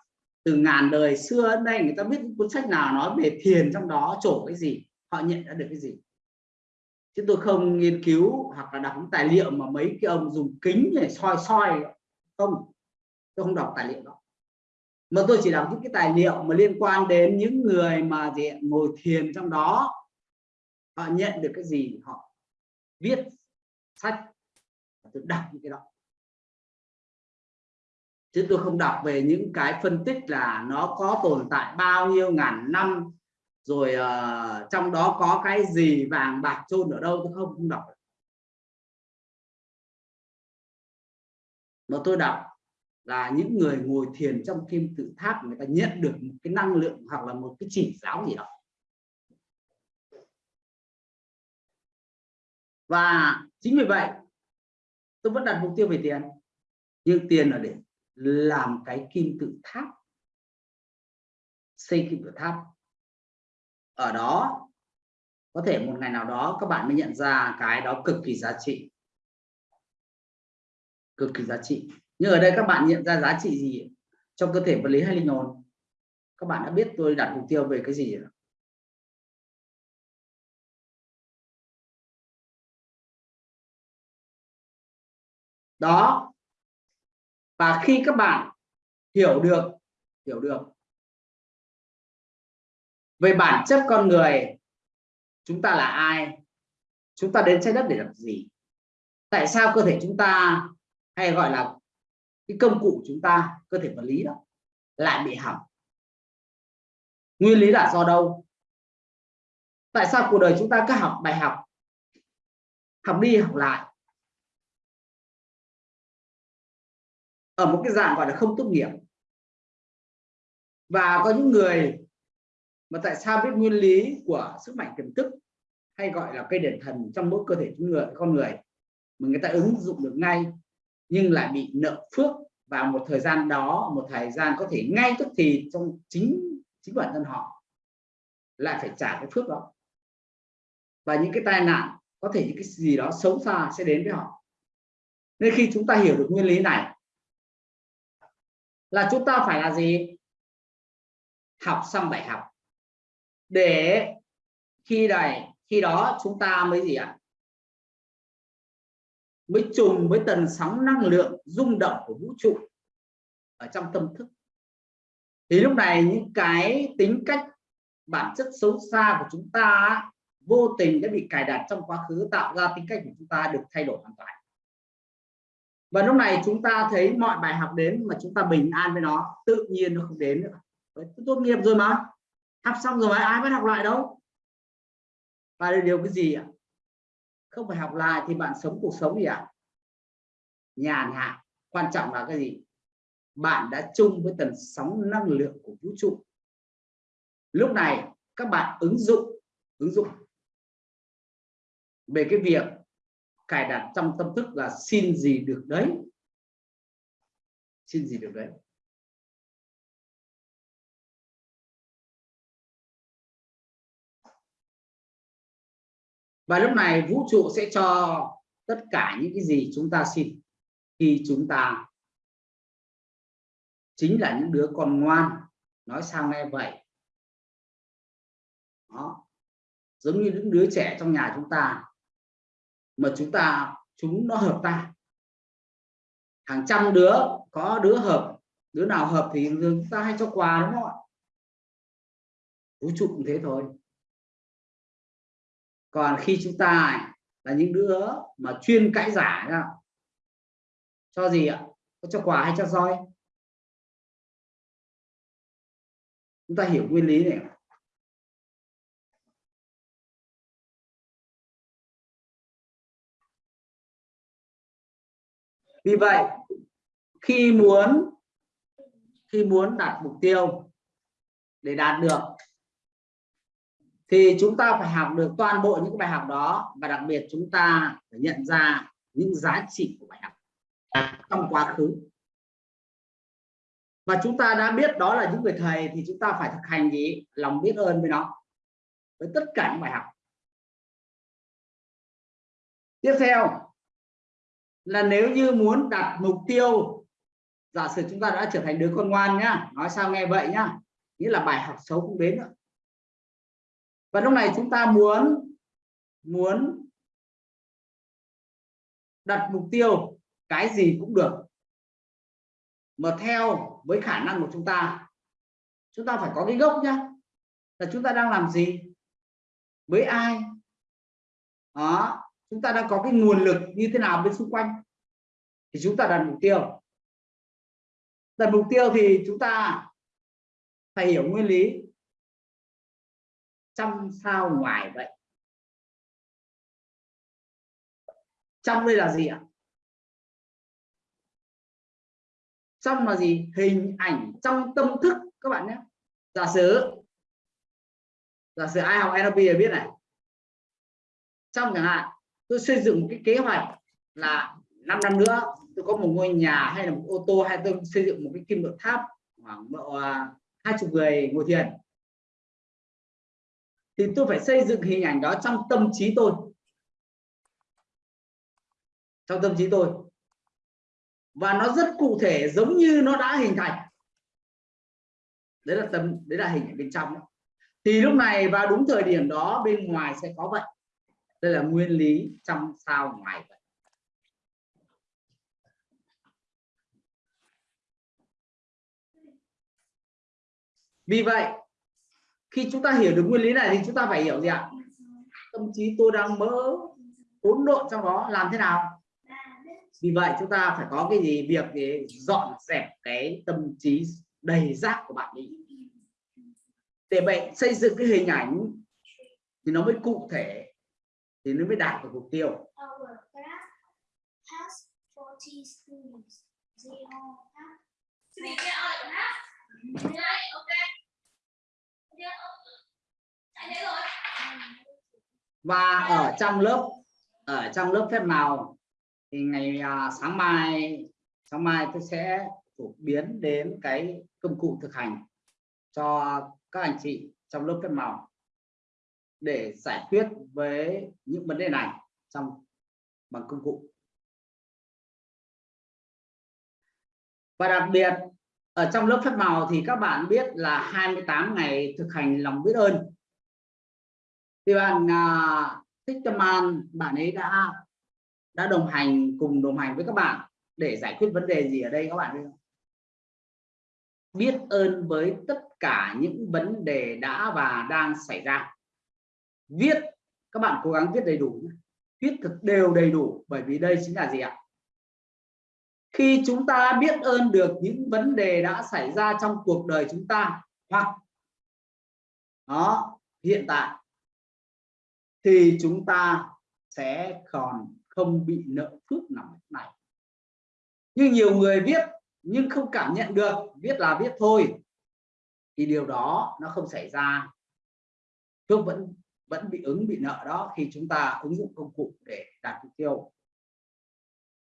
từ ngàn đời xưa đến nay người ta biết cuốn sách nào nói về thiền trong đó, trổ cái gì, họ nhận ra được cái gì. Chứ tôi không nghiên cứu hoặc là đọc những tài liệu mà mấy cái ông dùng kính để soi soi không, tôi không đọc tài liệu đó. Mà tôi chỉ đọc những cái tài liệu mà liên quan đến những người mà gì ngồi thiền trong đó. Họ nhận được cái gì, họ viết sách tôi đọc những cái đó chứ tôi không đọc về những cái phân tích là nó có tồn tại bao nhiêu ngàn năm rồi uh, trong đó có cái gì vàng bạc chôn ở đâu tôi không không đọc mà tôi đọc là những người ngồi thiền trong kim tự tháp người ta nhận được một cái năng lượng hoặc là một cái chỉ giáo gì đó. Và chính vì vậy tôi vẫn đặt mục tiêu về tiền. Nhưng tiền là để làm cái kim tự tháp, xây kim tự tháp. Ở đó, có thể một ngày nào đó các bạn mới nhận ra cái đó cực kỳ giá trị. Cực kỳ giá trị. Nhưng ở đây các bạn nhận ra giá trị gì? Trong cơ thể vật lý hay linh hồn? Các bạn đã biết tôi đặt mục tiêu về cái gì rồi. Đó và khi các bạn hiểu được hiểu được về bản chất con người, chúng ta là ai, chúng ta đến trái đất để làm gì, tại sao cơ thể chúng ta hay gọi là cái công cụ chúng ta, cơ thể vật lý đó, lại bị hỏng? Nguyên lý là do đâu? Tại sao cuộc đời chúng ta cứ học bài học học đi học lại ở một cái dạng gọi là không tốt nghiệp. Và có những người mà tại sao biết nguyên lý của sức mạnh tiềm thức hay gọi là cây đền thần trong mỗi cơ thể người, con người mà người ta ứng dụng được ngay nhưng lại bị nợ phước và một thời gian đó, một thời gian có thể ngay tức thì trong chính chính bản thân họ lại phải trả cái phước đó. Và những cái tai nạn, có thể những cái gì đó xấu xa sẽ đến với họ. Nên khi chúng ta hiểu được nguyên lý này là chúng ta phải là gì? Học xong bài học. Để khi này, khi đó chúng ta mới gì ạ? Mới trùng với tần sóng năng lượng rung động của vũ trụ ở trong tâm thức. Thì lúc này những cái tính cách, bản chất xấu xa của chúng ta vô tình đã bị cài đặt trong quá khứ, tạo ra tính cách của chúng ta được thay đổi hoàn toàn và lúc này chúng ta thấy mọi bài học đến mà chúng ta bình an với nó tự nhiên nó không đến nữa. Đấy, tốt nghiệp rồi mà. Học xong rồi mà ai bắt học lại đâu? Và điều cái gì ạ? Không phải học lại thì bạn sống cuộc sống gì ạ? Nhàn hạ. Quan trọng là cái gì? Bạn đã chung với tần sóng năng lượng của vũ trụ. Lúc này các bạn ứng dụng ứng dụng về cái việc cài đặt trong tâm thức là xin gì được đấy. Xin gì được đấy. Và lúc này vũ trụ sẽ cho tất cả những cái gì chúng ta xin khi chúng ta chính là những đứa con ngoan. Nói sao nghe vậy? Đó. Giống như những đứa trẻ trong nhà chúng ta mà chúng ta, chúng nó hợp ta hàng trăm đứa, có đứa hợp, đứa nào hợp thì chúng ta hay cho quà, đúng không ạ? Vũ trụ cũng thế thôi. Còn khi chúng ta là những đứa mà chuyên cãi giả ra cho gì ạ? Có cho quà hay cho roi? Chúng ta hiểu nguyên lý này vì vậy, khi muốn khi muốn đạt mục tiêu để đạt được, thì chúng ta phải học được toàn bộ những bài học đó và đặc biệt chúng ta phải nhận ra những giá trị của bài học trong quá khứ. Và chúng ta đã biết đó là những người thầy thì chúng ta phải thực hành gì? Lòng biết ơn với nó, với tất cả những bài học. Tiếp theo là nếu như muốn đặt mục tiêu, giả sử chúng ta đã trở thành đứa con ngoan nhá, nói sao nghe vậy nhá, nghĩa là bài học xấu cũng đến nữa và lúc này chúng ta muốn muốn đặt mục tiêu cái gì cũng được, mà theo với khả năng của chúng ta chúng ta phải có cái gốc nhá, là chúng ta đang làm gì, với ai, đó chúng ta đang có cái nguồn lực như thế nào bên xung quanh? Thì chúng ta đặt mục tiêu. Đặt mục tiêu thì chúng ta phải hiểu nguyên lý. Trong sao ngoài vậy? Trong đây là gì ạ? Trong là gì? Hình ảnh trong tâm thức, các bạn nhé. Giả sử giả sử ai học NLP thì biết này. Trong chẳng hạn tôi xây dựng một cái kế hoạch là 5 năm nữa, tôi có một ngôi nhà hay là một ô tô hay tôi xây dựng một cái kim tự tháp khoảng độ à, hai chục người ngồi thiền. Thì tôi phải xây dựng hình ảnh đó trong tâm trí tôi. Trong tâm trí tôi. Và nó rất cụ thể, giống như nó đã hình thành. Đấy là tâm, đấy là hình ảnh bên trong thì lúc này vào đúng thời điểm đó, bên ngoài sẽ có vậy đây là nguyên lý trong sao ngoài vậy. Vì vậy, khi chúng ta hiểu được nguyên lý này thì chúng ta phải hiểu gì ạ? Tâm trí tôi đang mỡ hỗn độn trong đó làm thế nào? Vì vậy chúng ta phải có cái gì? Việc để dọn dẹp cái tâm trí đầy rác của bạn đi. Để vậy xây dựng cái hình ảnh thì nó mới cụ thể thì nó mới đạt được mục tiêu. Và ở trong lớp ở trong lớp phép màu thì ngày à, sáng mai sáng mai tôi sẽ phổ biến đến cái công cụ thực hành cho các anh chị trong lớp phép màu để giải quyết với những vấn đề này trong bằng công cụ. Và đặc biệt ở trong lớp phép màu thì các bạn biết là 28 ngày thực hành lòng biết ơn. Thì bạn uh, thích tâm an bạn ấy đã đã đồng hành cùng đồng hành với các bạn để giải quyết vấn đề gì ở đây các bạn biết không? biết ơn với tất cả những vấn đề đã và đang xảy ra viết, các bạn cố gắng viết đầy đủ viết thật đều đầy đủ, bởi vì đây chính là gì ạ? Khi chúng ta biết ơn được những vấn đề đã xảy ra trong cuộc đời chúng ta hoặc đó, hiện tại, thì chúng ta sẽ còn không bị nợ phước nào này. Nhưng nhiều người viết, nhưng không cảm nhận được, viết là viết thôi, thì điều đó nó không xảy ra. Phước vẫn vẫn bị ứng, bị nợ đó khi chúng ta ứng dụng công cụ để đạt mục tiêu.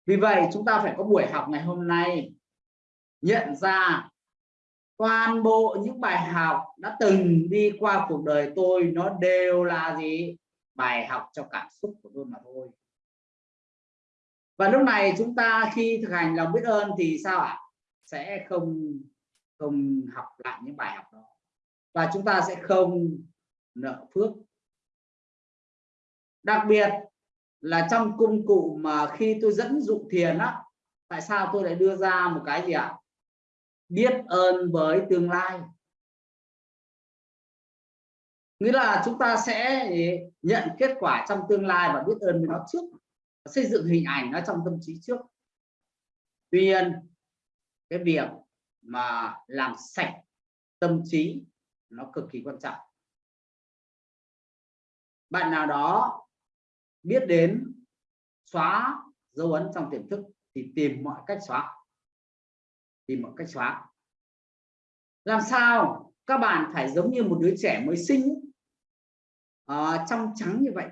Vì vậy, chúng ta phải có buổi học ngày hôm nay, nhận ra toàn bộ những bài học đã từng đi qua cuộc đời tôi, nó đều là gì? Bài học cho cảm xúc của tôi mà thôi. Và lúc này chúng ta khi thực hành lòng biết ơn thì sao ạ? Sẽ không không học lại những bài học đó. Và chúng ta sẽ không nợ phước đặc biệt là trong công cụ mà khi tôi dẫn dụ thiền á, tại sao tôi lại đưa ra một cái gì ạ? Biết ơn với tương lai. Nghĩa là chúng ta sẽ nhận kết quả trong tương lai và biết ơn với nó trước, xây dựng hình ảnh nó trong tâm trí trước. Tuy nhiên, cái việc mà làm sạch tâm trí nó cực kỳ quan trọng. Bạn nào đó biết đến xóa dấu ấn trong tiềm thức thì tìm mọi cách xóa. Tìm mọi cách xóa. Làm sao các bạn phải giống như một đứa trẻ mới sinh? Uh, trong trắng như vậy.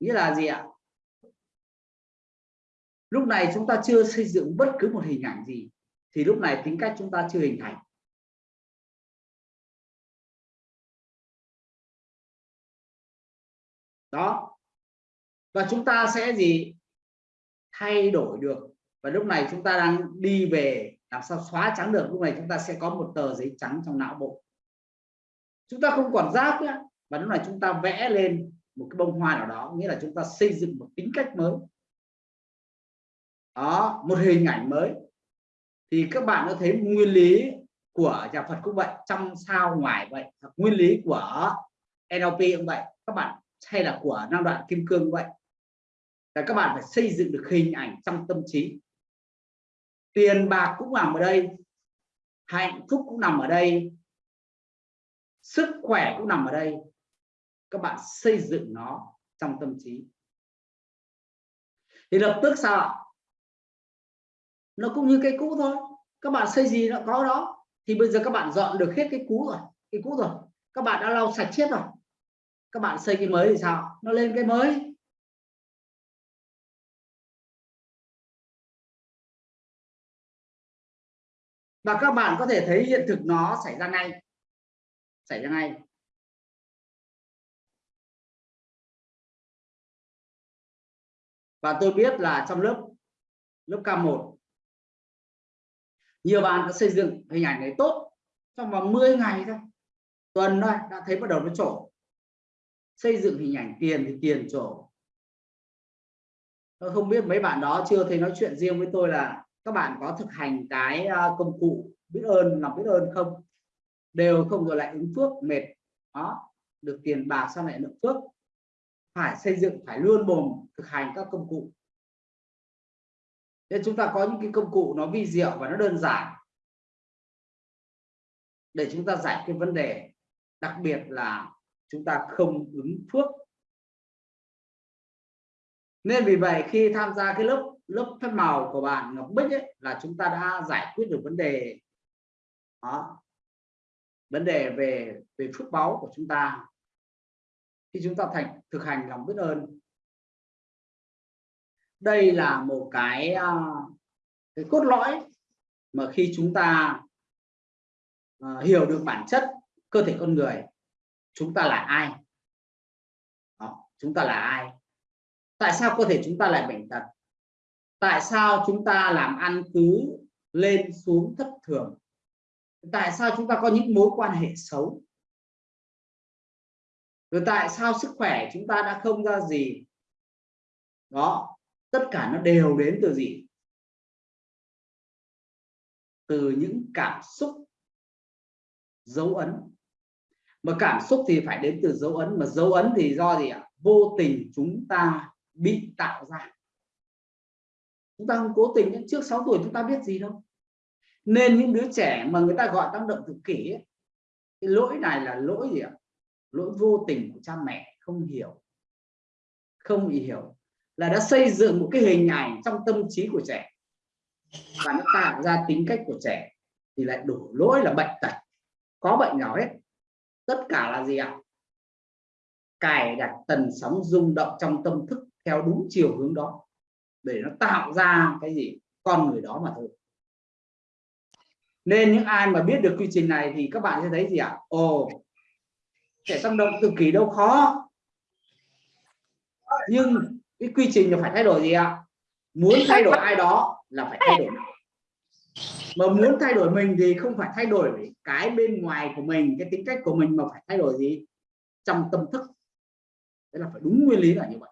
Nghĩa là gì ạ? Lúc này chúng ta chưa xây dựng bất cứ một hình ảnh gì thì lúc này tính cách chúng ta chưa hình thành. Đó và chúng ta sẽ gì? Thay đổi được. Và lúc này chúng ta đang đi về, làm sao xóa trắng được. Lúc này chúng ta sẽ có một tờ giấy trắng trong não bộ. Chúng ta không còn giác nữa. Và lúc này chúng ta vẽ lên một cái bông hoa nào đó. Nghĩa là chúng ta xây dựng một tính cách mới. Đó, một hình ảnh mới. Thì các bạn có thấy nguyên lý của nhà Phật cũng vậy, trong sao ngoài vậy, nguyên lý của NLP cũng vậy. Các bạn, hay là của năng đoạn kim cương cũng vậy là các bạn phải xây dựng được hình ảnh trong tâm trí. Tiền bạc cũng nằm ở đây, hạnh phúc cũng nằm ở đây, sức khỏe cũng nằm ở đây. Các bạn xây dựng nó trong tâm trí. Thì lập tức sao ạ? Nó cũng như cái cũ thôi. Các bạn xây gì nó có đó. Thì bây giờ các bạn dọn được hết cái cũ rồi, cái cũ rồi. Các bạn đã lau sạch chết rồi. Các bạn xây cái mới thì sao? Nó lên cái mới. Và các bạn có thể thấy hiện thực nó xảy ra ngay. Xảy ra ngay. Và tôi biết là trong lớp lớp K1 nhiều bạn đã xây dựng hình ảnh này tốt trong vòng 10 ngày thôi. Tuần thôi, đã thấy bắt đầu nó trổ. Xây dựng hình ảnh tiền thì tiền trổ. Tôi không biết mấy bạn đó chưa thấy nói chuyện riêng với tôi là các bạn có thực hành cái ờ, công cụ biết ơn, lòng biết ơn không? Đều không rồi lại ứng phước mệt, đó, được tiền bạc sau lại lượng phước phải xây dựng, phải luôn mồm thực hành các công cụ. Nên chúng ta có những cái công cụ nó vi diệu và nó đơn giản. Để chúng ta giải cái vấn đề, đặc biệt là chúng ta không ứng phước nên vì vậy khi tham gia cái lớp lớp phép màu của bạn Ngọc Bích ấy, là chúng ta đã giải quyết được vấn đề đó vấn đề về về phước báu của chúng ta. Khi chúng ta thành thực hành lòng biết ơn. Đây là một cái à, cái cốt lõi mà khi chúng ta uh, hiểu được bản chất cơ thể con người chúng ta là ai? Đó, chúng ta là ai? Tại sao cơ thể chúng ta lại bệnh tật? Tại sao chúng ta làm ăn cứ lên xuống thất thường? Tại sao chúng ta có những mối quan hệ xấu? Rồi tại sao sức khỏe chúng ta đã không ra gì? Đó, tất cả nó đều đến từ gì? Từ những cảm xúc, dấu ấn. Mà cảm xúc thì phải đến từ dấu ấn. Mà dấu ấn thì do gì ạ? Vô tình chúng ta bị tạo ra. Chúng ta không cố tình trước 6 tuổi chúng ta biết gì đâu. Nên những đứa trẻ mà người ta gọi tăng động tự kỷ ấy, cái lỗi này là lỗi gì ạ? Lỗi vô tình của cha mẹ không hiểu. Không hiểu. Là đã xây dựng một cái hình ảnh trong tâm trí của trẻ. Và nó tạo ra tính cách của trẻ thì lại đổ lỗi là bệnh tật. Có bệnh nào hết. Tất cả là gì ạ? Cài đặt tần sóng rung động trong tâm thức theo đúng chiều hướng đó, để nó tạo ra cái gì? Con người đó mà thôi. Nên những ai mà biết được quy trình này thì các bạn sẽ thấy gì ạ? Ồ trẻ tăng động cực kỳ đâu khó. Nhưng cái quy trình là phải thay đổi gì ạ? Muốn thay đổi ai đó là phải thay đổi. Mà muốn thay đổi mình thì không phải thay đổi cái bên ngoài của mình, cái tính cách của mình mà phải thay đổi gì? Trong tâm thức. Thế là phải đúng nguyên lý là như vậy.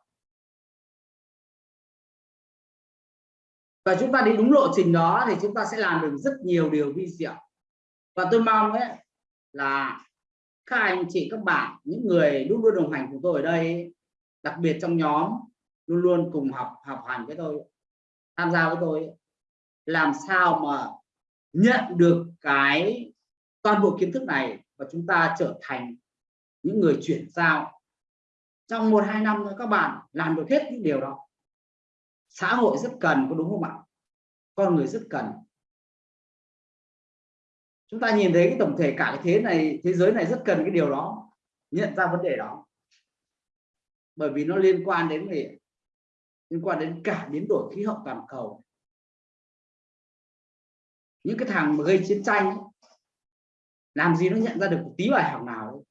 Và chúng ta đi đúng lộ trình đó thì chúng ta sẽ làm được rất nhiều điều vi diệu. Và tôi mong ấy là các anh chị, các bạn, những người luôn luôn đồng hành cùng tôi ở đây đặc biệt trong nhóm, luôn luôn cùng học học hành với tôi, tham gia với tôi làm sao mà nhận được cái toàn bộ kiến thức này và chúng ta trở thành những người chuyển giao. Trong một, hai năm các bạn làm được hết những điều đó xã hội rất cần có đúng không ạ? Con người rất cần. Chúng ta nhìn thấy cái tổng thể cả cái thế này thế giới này rất cần cái điều đó nhận ra vấn đề đó. Bởi vì nó liên quan đến gì liên quan đến cả biến đổi khí hậu toàn cầu. Những cái thằng mà gây chiến tranh ấy, làm gì nó nhận ra được một tí bài học nào ấy.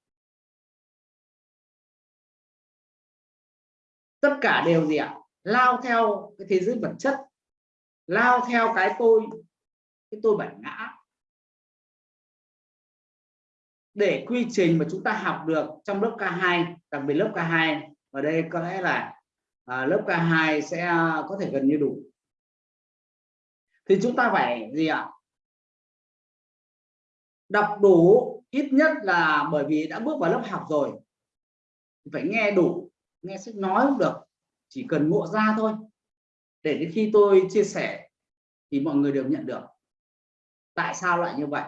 tất cả đều gì ạ? Lao theo cái thế giới vật chất lao theo cái tôi cái tôi bản ngã. Để quy trình mà chúng ta học được trong lớp K2 đặc biệt lớp K2 ở đây có lẽ là à, lớp K2 sẽ có thể gần như đủ. Thì chúng ta phải gì ạ? Đọc đủ ít nhất là bởi vì đã bước vào lớp học rồi. Phải nghe đủ nghe sách nói cũng được chỉ cần ngộ ra thôi. Để đến khi tôi chia sẻ thì mọi người đều nhận được. Tại sao lại như vậy?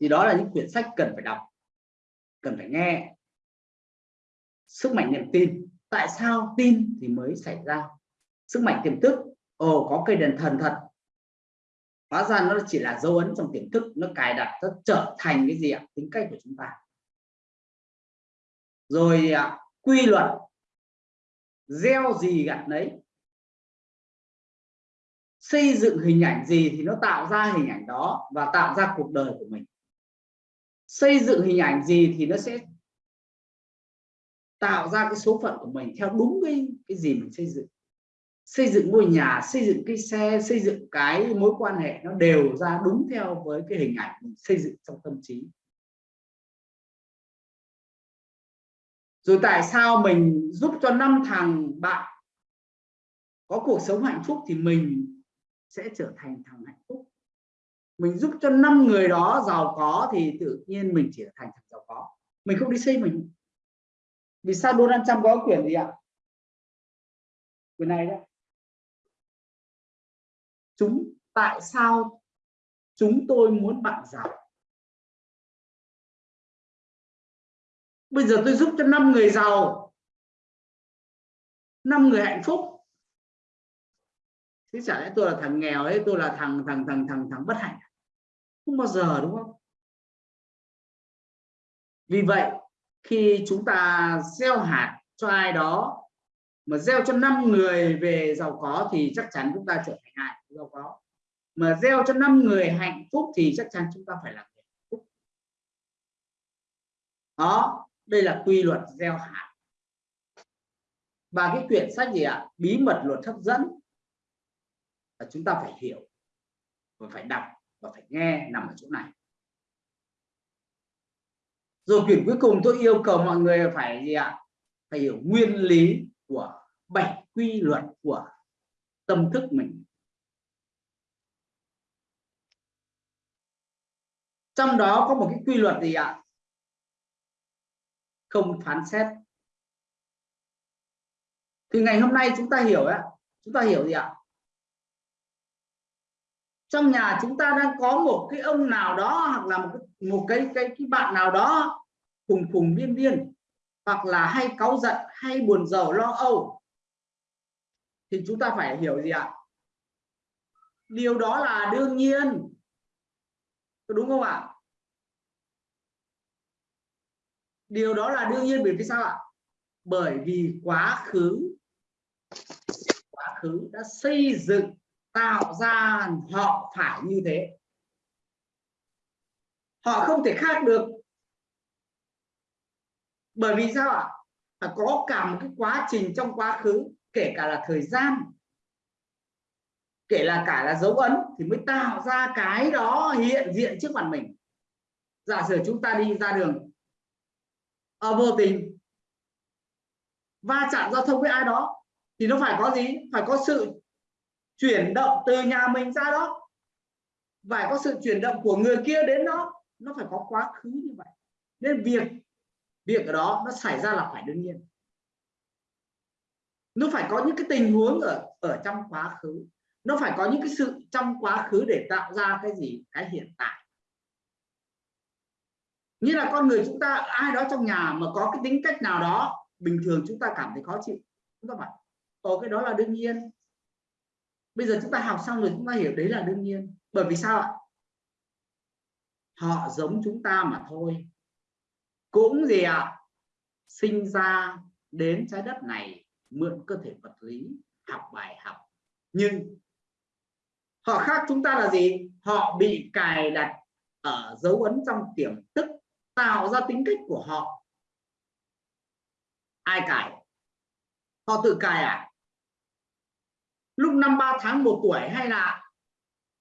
Thì đó là những quyển sách cần phải đọc, cần phải nghe. Sức mạnh niềm tin. Tại sao tin thì mới xảy ra? Sức mạnh tiềm thức. Ồ, có cây đèn thần thật. Hóa ra nó chỉ là dấu ấn trong tiềm thức. Nó cài đặt, nó trở thành cái gì ạ? Tính cách của chúng ta. Rồi à, quy luật gieo gì gặt đấy xây dựng hình ảnh gì thì nó tạo ra hình ảnh đó và tạo ra cuộc đời của mình. Xây dựng hình ảnh gì thì nó sẽ tạo ra cái số phận của mình theo đúng cái cái gì mình xây dựng. Xây dựng ngôi nhà, xây dựng cái xe, xây dựng cái mối quan hệ nó đều ra đúng theo với cái hình ảnh mình xây dựng trong tâm trí. Rồi tại sao mình giúp cho năm thằng bạn có cuộc sống hạnh phúc thì mình sẽ trở thành thằng hạnh phúc? Mình giúp cho năm người đó giàu có thì tự nhiên mình chỉ thành thằng giàu có. Mình không đi xây mình. Vì sao Donald Trump có quyền gì ạ? Quyền này đấy. Chúng, tại sao chúng tôi muốn bạn giàu? Bây giờ tôi giúp cho năm người giàu. Năm người hạnh phúc. Thế chả lẽ tôi là thằng nghèo ấy, tôi là thằng thằng thằng thằng thằng bất hạnh à? không bao giờ, đúng không? Vì vậy, khi chúng ta gieo hạt cho ai đó, mà gieo cho năm người về giàu có thì chắc chắn chúng ta trở thành ai giàu có. Mà gieo cho năm người hạnh phúc thì chắc chắn chúng ta phải làm hạnh phúc. Đó đây là quy luật gieo hạt. Và cái quyển sách gì ạ? Bí mật luật hấp dẫn. Là chúng ta phải hiểu, và phải đọc, và phải nghe nằm ở chỗ này. Rồi quyển cuối cùng tôi yêu cầu mọi người phải gì ạ? Phải hiểu nguyên lý của bảy quy luật của tâm thức mình. Trong đó có một cái quy luật gì ạ? Không phán xét. Thì ngày hôm nay chúng ta hiểu ạ. Chúng ta hiểu gì ạ? Trong nhà chúng ta đang có một cái ông nào đó hoặc là một cái một cái cái, cái bạn nào đó khùng khùng điên điên hoặc là hay cáu giận hay buồn rầu lo âu thì chúng ta phải hiểu gì ạ? Điều đó là đương nhiên. Có đúng không ạ? Điều đó là đương nhiên bởi vì sao ạ? Bởi vì quá khứ quá khứ đã xây dựng, tạo ra họ phải như thế. Họ không thể khác được. Bởi vì sao ạ? Phải có cả một cái quá trình trong quá khứ, kể cả là thời gian, kể là cả là dấu ấn, thì mới tạo ra cái đó hiện diện trước mặt mình. Giả sử chúng ta đi ra đường à, vô tình. Va chạm giao thông với ai đó thì nó phải có gì? Phải có sự chuyển động từ nhà mình ra đó. Phải có sự chuyển động của người kia đến đó. Nó phải có quá khứ như vậy. Nên việc việc ở đó nó xảy ra là phải đương nhiên. Nó phải có những cái tình huống ở ở trong quá khứ. Nó phải có những cái sự trong quá khứ để tạo ra cái gì? Cái hiện tại như là con người chúng ta, ai đó trong nhà mà có cái tính cách nào đó, bình thường chúng ta cảm thấy khó chịu chúng ta bảo có cái đó là đương nhiên. Bây giờ chúng ta học xong rồi chúng ta hiểu đấy là đương nhiên. Bởi vì sao ạ? Họ giống chúng ta mà thôi. Cũng gì ạ? Sinh ra đến trái đất này, mượn cơ thể vật lý, học bài học. Nhưng họ khác chúng ta là gì? Họ bị cài đặt ở dấu ấn trong tiềm thức tạo ra tính cách của họ. Ai cài họ tự cài à? Lúc năm ba tháng một tuổi hay là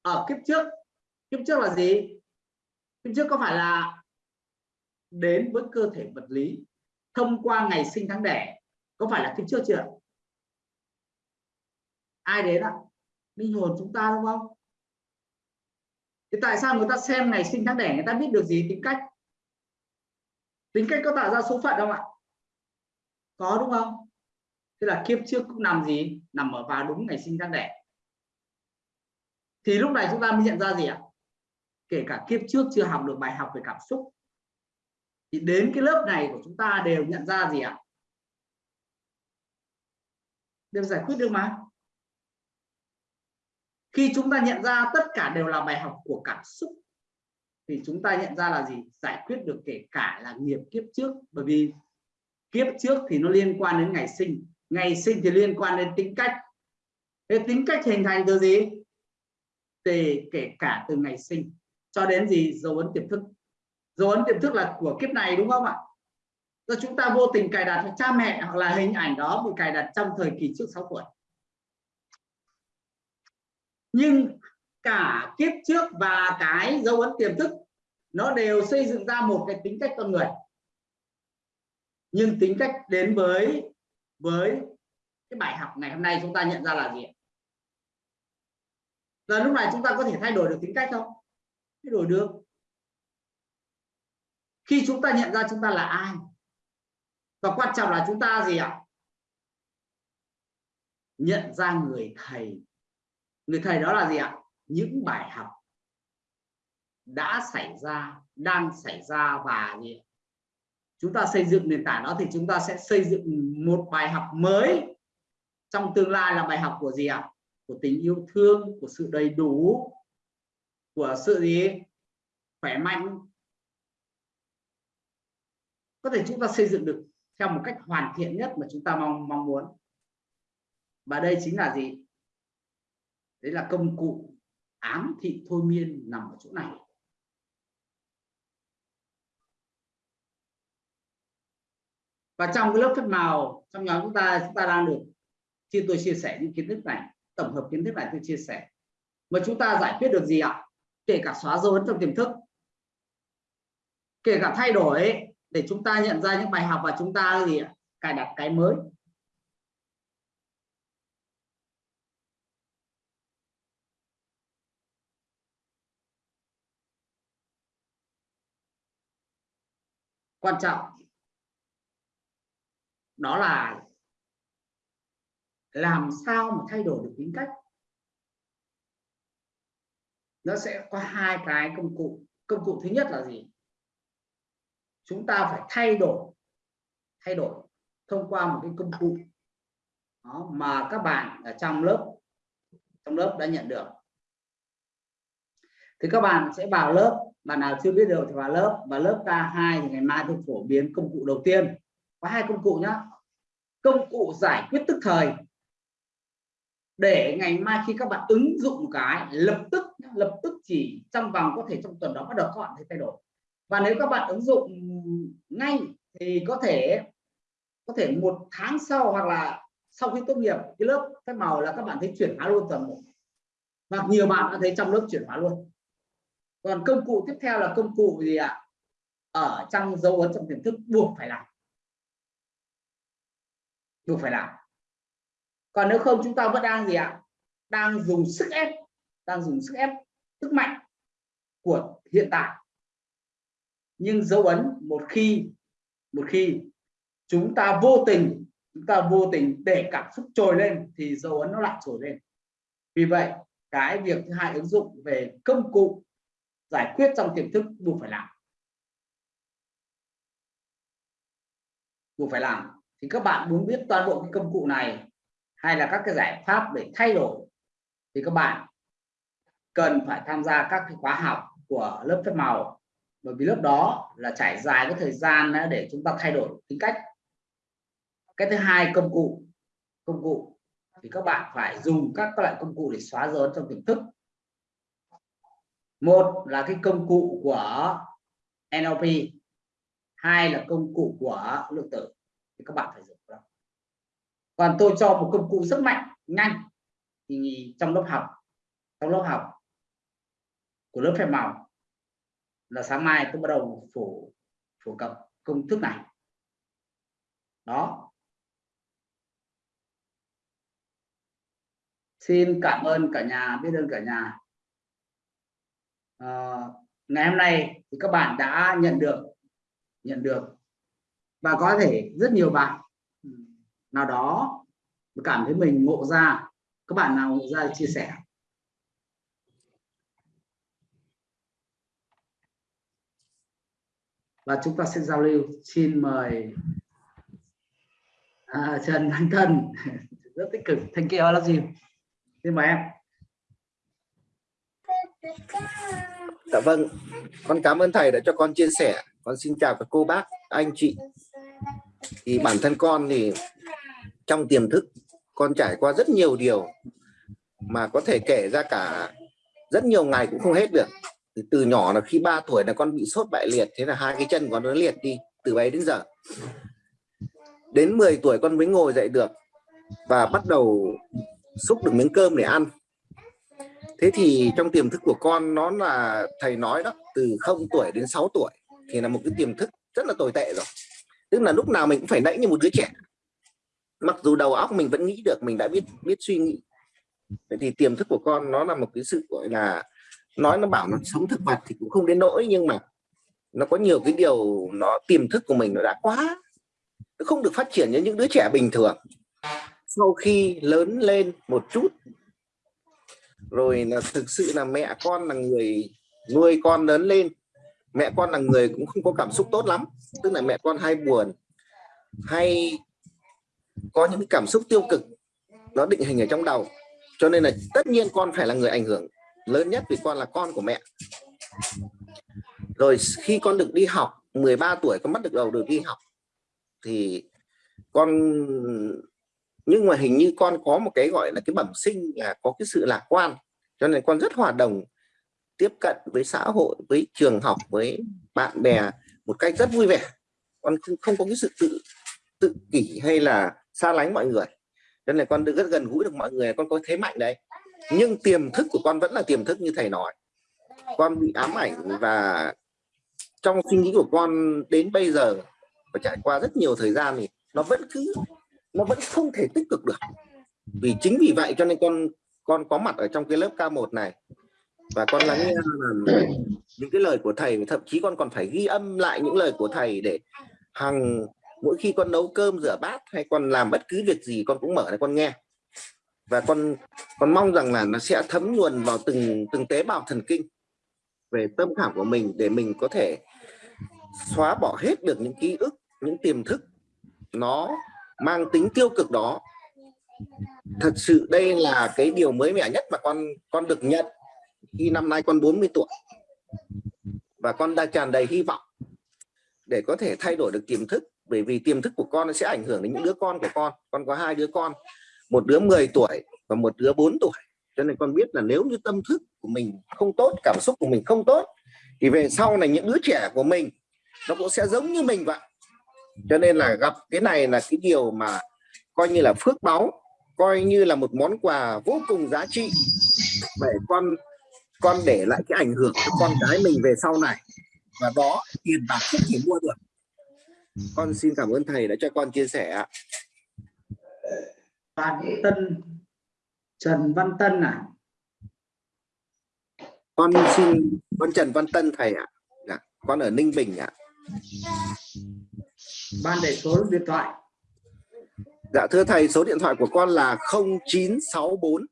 ở kiếp trước? Kiếp trước là gì? Kiếp trước có phải là đến với cơ thể vật lý thông qua ngày sinh tháng đẻ? Có phải là kiếp trước chưa? Ai đến ạ? Linh hồn chúng ta đúng không? Thì tại sao người ta xem ngày sinh tháng đẻ người ta biết được gì? Tính cách tính cách có tạo ra số phận không ạ? Có đúng không? Thế là kiếp trước cũng nằm gì? Nằm ở vào đúng ngày sinh ra đẻ. Thì lúc này chúng ta mới nhận ra gì ạ? Kể cả kiếp trước chưa học được bài học về cảm xúc. Thì đến cái lớp này của chúng ta đều nhận ra gì ạ? Đều giải quyết được mà. Khi chúng ta nhận ra tất cả đều là bài học của cảm xúc thì chúng ta nhận ra là gì? Giải quyết được kể cả là nghiệp kiếp trước. Bởi vì kiếp trước thì nó liên quan đến ngày sinh. Ngày sinh thì liên quan đến tính cách. Thế tính cách hình thành từ gì? Thì kể cả từ ngày sinh. Cho đến gì? Dấu ấn tiềm thức. Dấu ấn tiềm thức là của kiếp này, đúng không ạ? Do chúng ta vô tình cài đặt cha mẹ hoặc là hình ảnh đó bị cài đặt trong thời kỳ trước 6 tuổi. Nhưng cả kiếp trước và cái dấu ấn tiềm thức, nó đều xây dựng ra một cái tính cách con người. Nhưng tính cách đến với với cái bài học ngày hôm nay chúng ta nhận ra là gì là lúc này chúng ta có thể thay đổi được tính cách không? Thay đổi được. Khi chúng ta nhận ra chúng ta là ai? Và quan trọng là chúng ta gì ạ? Nhận ra người thầy. Người thầy đó là gì ạ? Những bài học đã xảy ra, đang xảy ra và gì chúng ta xây dựng nền tảng đó thì chúng ta sẽ xây dựng một bài học mới. Trong tương lai là bài học của gì ạ? Của tình yêu thương, của sự đầy đủ, của sự gì? Khỏe mạnh. Có thể chúng ta xây dựng được theo một cách hoàn thiện nhất mà chúng ta mong mong muốn. Và đây chính là gì? Đấy là công cụ ám thị thôi miên nằm ở chỗ này. Và trong cái lớp phép màu, trong nhóm chúng ta chúng ta đang được chia, tôi chia sẻ những kiến thức này, tổng hợp kiến thức này tôi chia sẻ. Mà chúng ta giải quyết được gì ạ? Kể cả xóa dấu ấn trong tiềm thức. Kể cả thay đổi để chúng ta nhận ra những bài học và chúng ta gì ạ? Cài đặt cái mới. Quan trọng. Đó là làm sao mà thay đổi được tính cách. Nó sẽ có hai cái công cụ. Công cụ thứ nhất là gì? Chúng ta phải thay đổi thay đổi thông qua một cái công cụ đó, mà các bạn ở trong lớp trong lớp đã nhận được. Thì các bạn sẽ vào lớp bạn nào chưa biết được thì vào lớp và lớp K2 thì ngày mai tôi phổ biến công cụ đầu tiên. Có hai công cụ nhá. Công cụ giải quyết tức thời. Để ngày mai khi các bạn ứng dụng một cái, lập tức lập tức chỉ trong vòng có thể trong tuần đó bắt đầu các bạn thấy thay đổi. Và nếu các bạn ứng dụng ngay thì có thể có thể một tháng sau hoặc là sau khi tốt nghiệp, cái lớp phép màu là các bạn thấy chuyển hóa luôn toàn bộ. Hoặc nhiều bạn đã thấy trong lớp chuyển hóa luôn còn công cụ tiếp theo là công cụ gì ạ? Ở trong dấu ấn trong tiềm thức, buộc phải làm. Buộc phải làm. Còn nếu không, chúng ta vẫn đang gì ạ? Đang dùng sức ép, đang dùng sức ép sức mạnh của hiện tại. Nhưng dấu ấn, một khi một khi chúng ta vô tình, chúng ta vô tình để cảm xúc trồi lên thì dấu ấn nó lại trồi lên. Vì vậy, cái việc thứ hai ứng dụng về công cụ giải quyết trong tiềm thức buộc phải làm. Buộc phải làm. Thì các bạn muốn biết toàn bộ cái công cụ này hay là các cái giải pháp để thay đổi thì các bạn cần phải tham gia các cái khóa học của lớp phép màu. Bởi vì lớp đó là trải dài cái thời gian để chúng ta thay đổi tính cách. Cái thứ hai, công cụ. Công cụ. Thì các bạn phải dùng các loại công cụ để xóa dấu trong tiềm thức một là cái công cụ của NLP hai là công cụ của lượng tử. Thì các bạn phải dùng đó. còn tôi cho một công cụ rất mạnh, nhanh. Thì trong lớp học, trong lớp học của lớp phép màu là sáng mai tôi bắt đầu phổ phổ cập công thức này. Đó. Xin cảm ơn cả nhà, biết ơn cả nhà à, ngày hôm nay thì các bạn đã nhận được nhận được và có thể rất nhiều bạn ừ, nào đó cảm thấy mình ngộ ra các bạn nào ngộ ra chia sẻ. Và chúng ta sẽ giao lưu. Xin mời à, Trần Thanh Thân. Rất tích cực. Thank you là gì? xin mời em. Dạ vâng, con cảm ơn thầy đã cho con chia sẻ. Con xin chào các cô bác, anh chị. Thì bản thân con thì trong tiềm thức con trải qua rất nhiều điều mà có thể kể ra cả rất nhiều ngày cũng không hết được. Từ, từ nhỏ là khi 3 tuổi là con bị sốt bại liệt, thế là hai cái chân con nó liệt đi từ ấy đến giờ. Đến 10 tuổi con mới ngồi dậy được và bắt đầu xúc được miếng cơm để ăn thế thì trong tiềm thức của con, nó là, thầy nói đó, từ 0 tuổi đến 6 tuổi thì là một cái tiềm thức rất là tồi tệ rồi. Tức là lúc nào mình cũng phải nãy như một đứa trẻ. Mặc dù đầu óc mình vẫn nghĩ được, mình đã biết biết suy nghĩ. Vậy thì tiềm thức của con, nó là một cái sự, gọi là, nói nó bảo nó sống thực vật thì cũng không đến nỗi, nhưng mà nó có nhiều cái điều, nó, tiềm thức của mình nó đã quá, nó không được phát triển như những đứa trẻ bình thường. Sau khi lớn lên một chút rồi là thực sự là mẹ con là người nuôi con lớn lên. Mẹ con là người cũng không có cảm xúc tốt lắm tức là mẹ con hay buồn hay có những cảm xúc tiêu cực nó định hình ở trong đầu. Cho nên là tất nhiên con phải là người ảnh hưởng lớn nhất vì con là con của mẹ. Rồi khi con được đi học 13 tuổi con bắt được đầu được đi học thì con nhưng mà hình như con có một cái gọi là cái bẩm sinh là có cái sự lạc quan cho nên con rất hòa đồng tiếp cận với xã hội với trường học với bạn bè một cách rất vui vẻ. Con không, không có cái sự tự tự kỷ hay là xa lánh mọi người. Cho nên con được rất gần gũi được mọi người con có thế mạnh đấy. Nhưng tiềm thức của con vẫn là tiềm thức như thầy nói. Con bị ám ảnh và trong suy nghĩ của con đến bây giờ và trải qua rất nhiều thời gian thì nó vẫn cứ nó vẫn không thể tích cực được. Vì chính vì vậy cho nên con con có mặt ở trong cái lớp K1 này. Và con lắng nghe những cái lời của thầy, thậm chí con còn phải ghi âm lại những lời của thầy để hàng mỗi khi con nấu cơm, rửa bát hay con làm bất cứ việc gì, con cũng mở để con nghe. Và con con mong rằng là nó sẽ thấm nhuần vào từng từng tế bào thần kinh về tâm khảm của mình để mình có thể xóa bỏ hết được những ký ức, những tiềm thức nó mang tính tiêu cực đó thật sự đây là cái điều mới mẻ nhất mà con con được nhận khi năm nay con 40 tuổi. Và con đang tràn đầy hy vọng để có thể thay đổi được tiềm thức, bởi vì tiềm thức của con nó sẽ ảnh hưởng đến những đứa con của con. Con có hai đứa con, một đứa 10 tuổi và một đứa 4 tuổi. Cho nên con biết là nếu như tâm thức của mình không tốt, cảm xúc của mình không tốt, thì về sau này những đứa trẻ của mình nó cũng sẽ giống như mình vậy. Cho nên là gặp cái này là cái điều mà coi như là phước báu coi như là một món quà vô cùng giá trị. Để con con để lại cái ảnh hưởng cho con cái mình về sau này. Và đó tiền bạc không thể mua được. Con xin cảm ơn thầy đã cho con chia sẻ ạ. Phan Tân Trần Văn Tân à? Con xin con Trần Văn Tân thầy ạ. Dạ, con ở Ninh Bình ạ. Ban để số điện thoại Dạ thưa thầy số điện thoại của con là 0964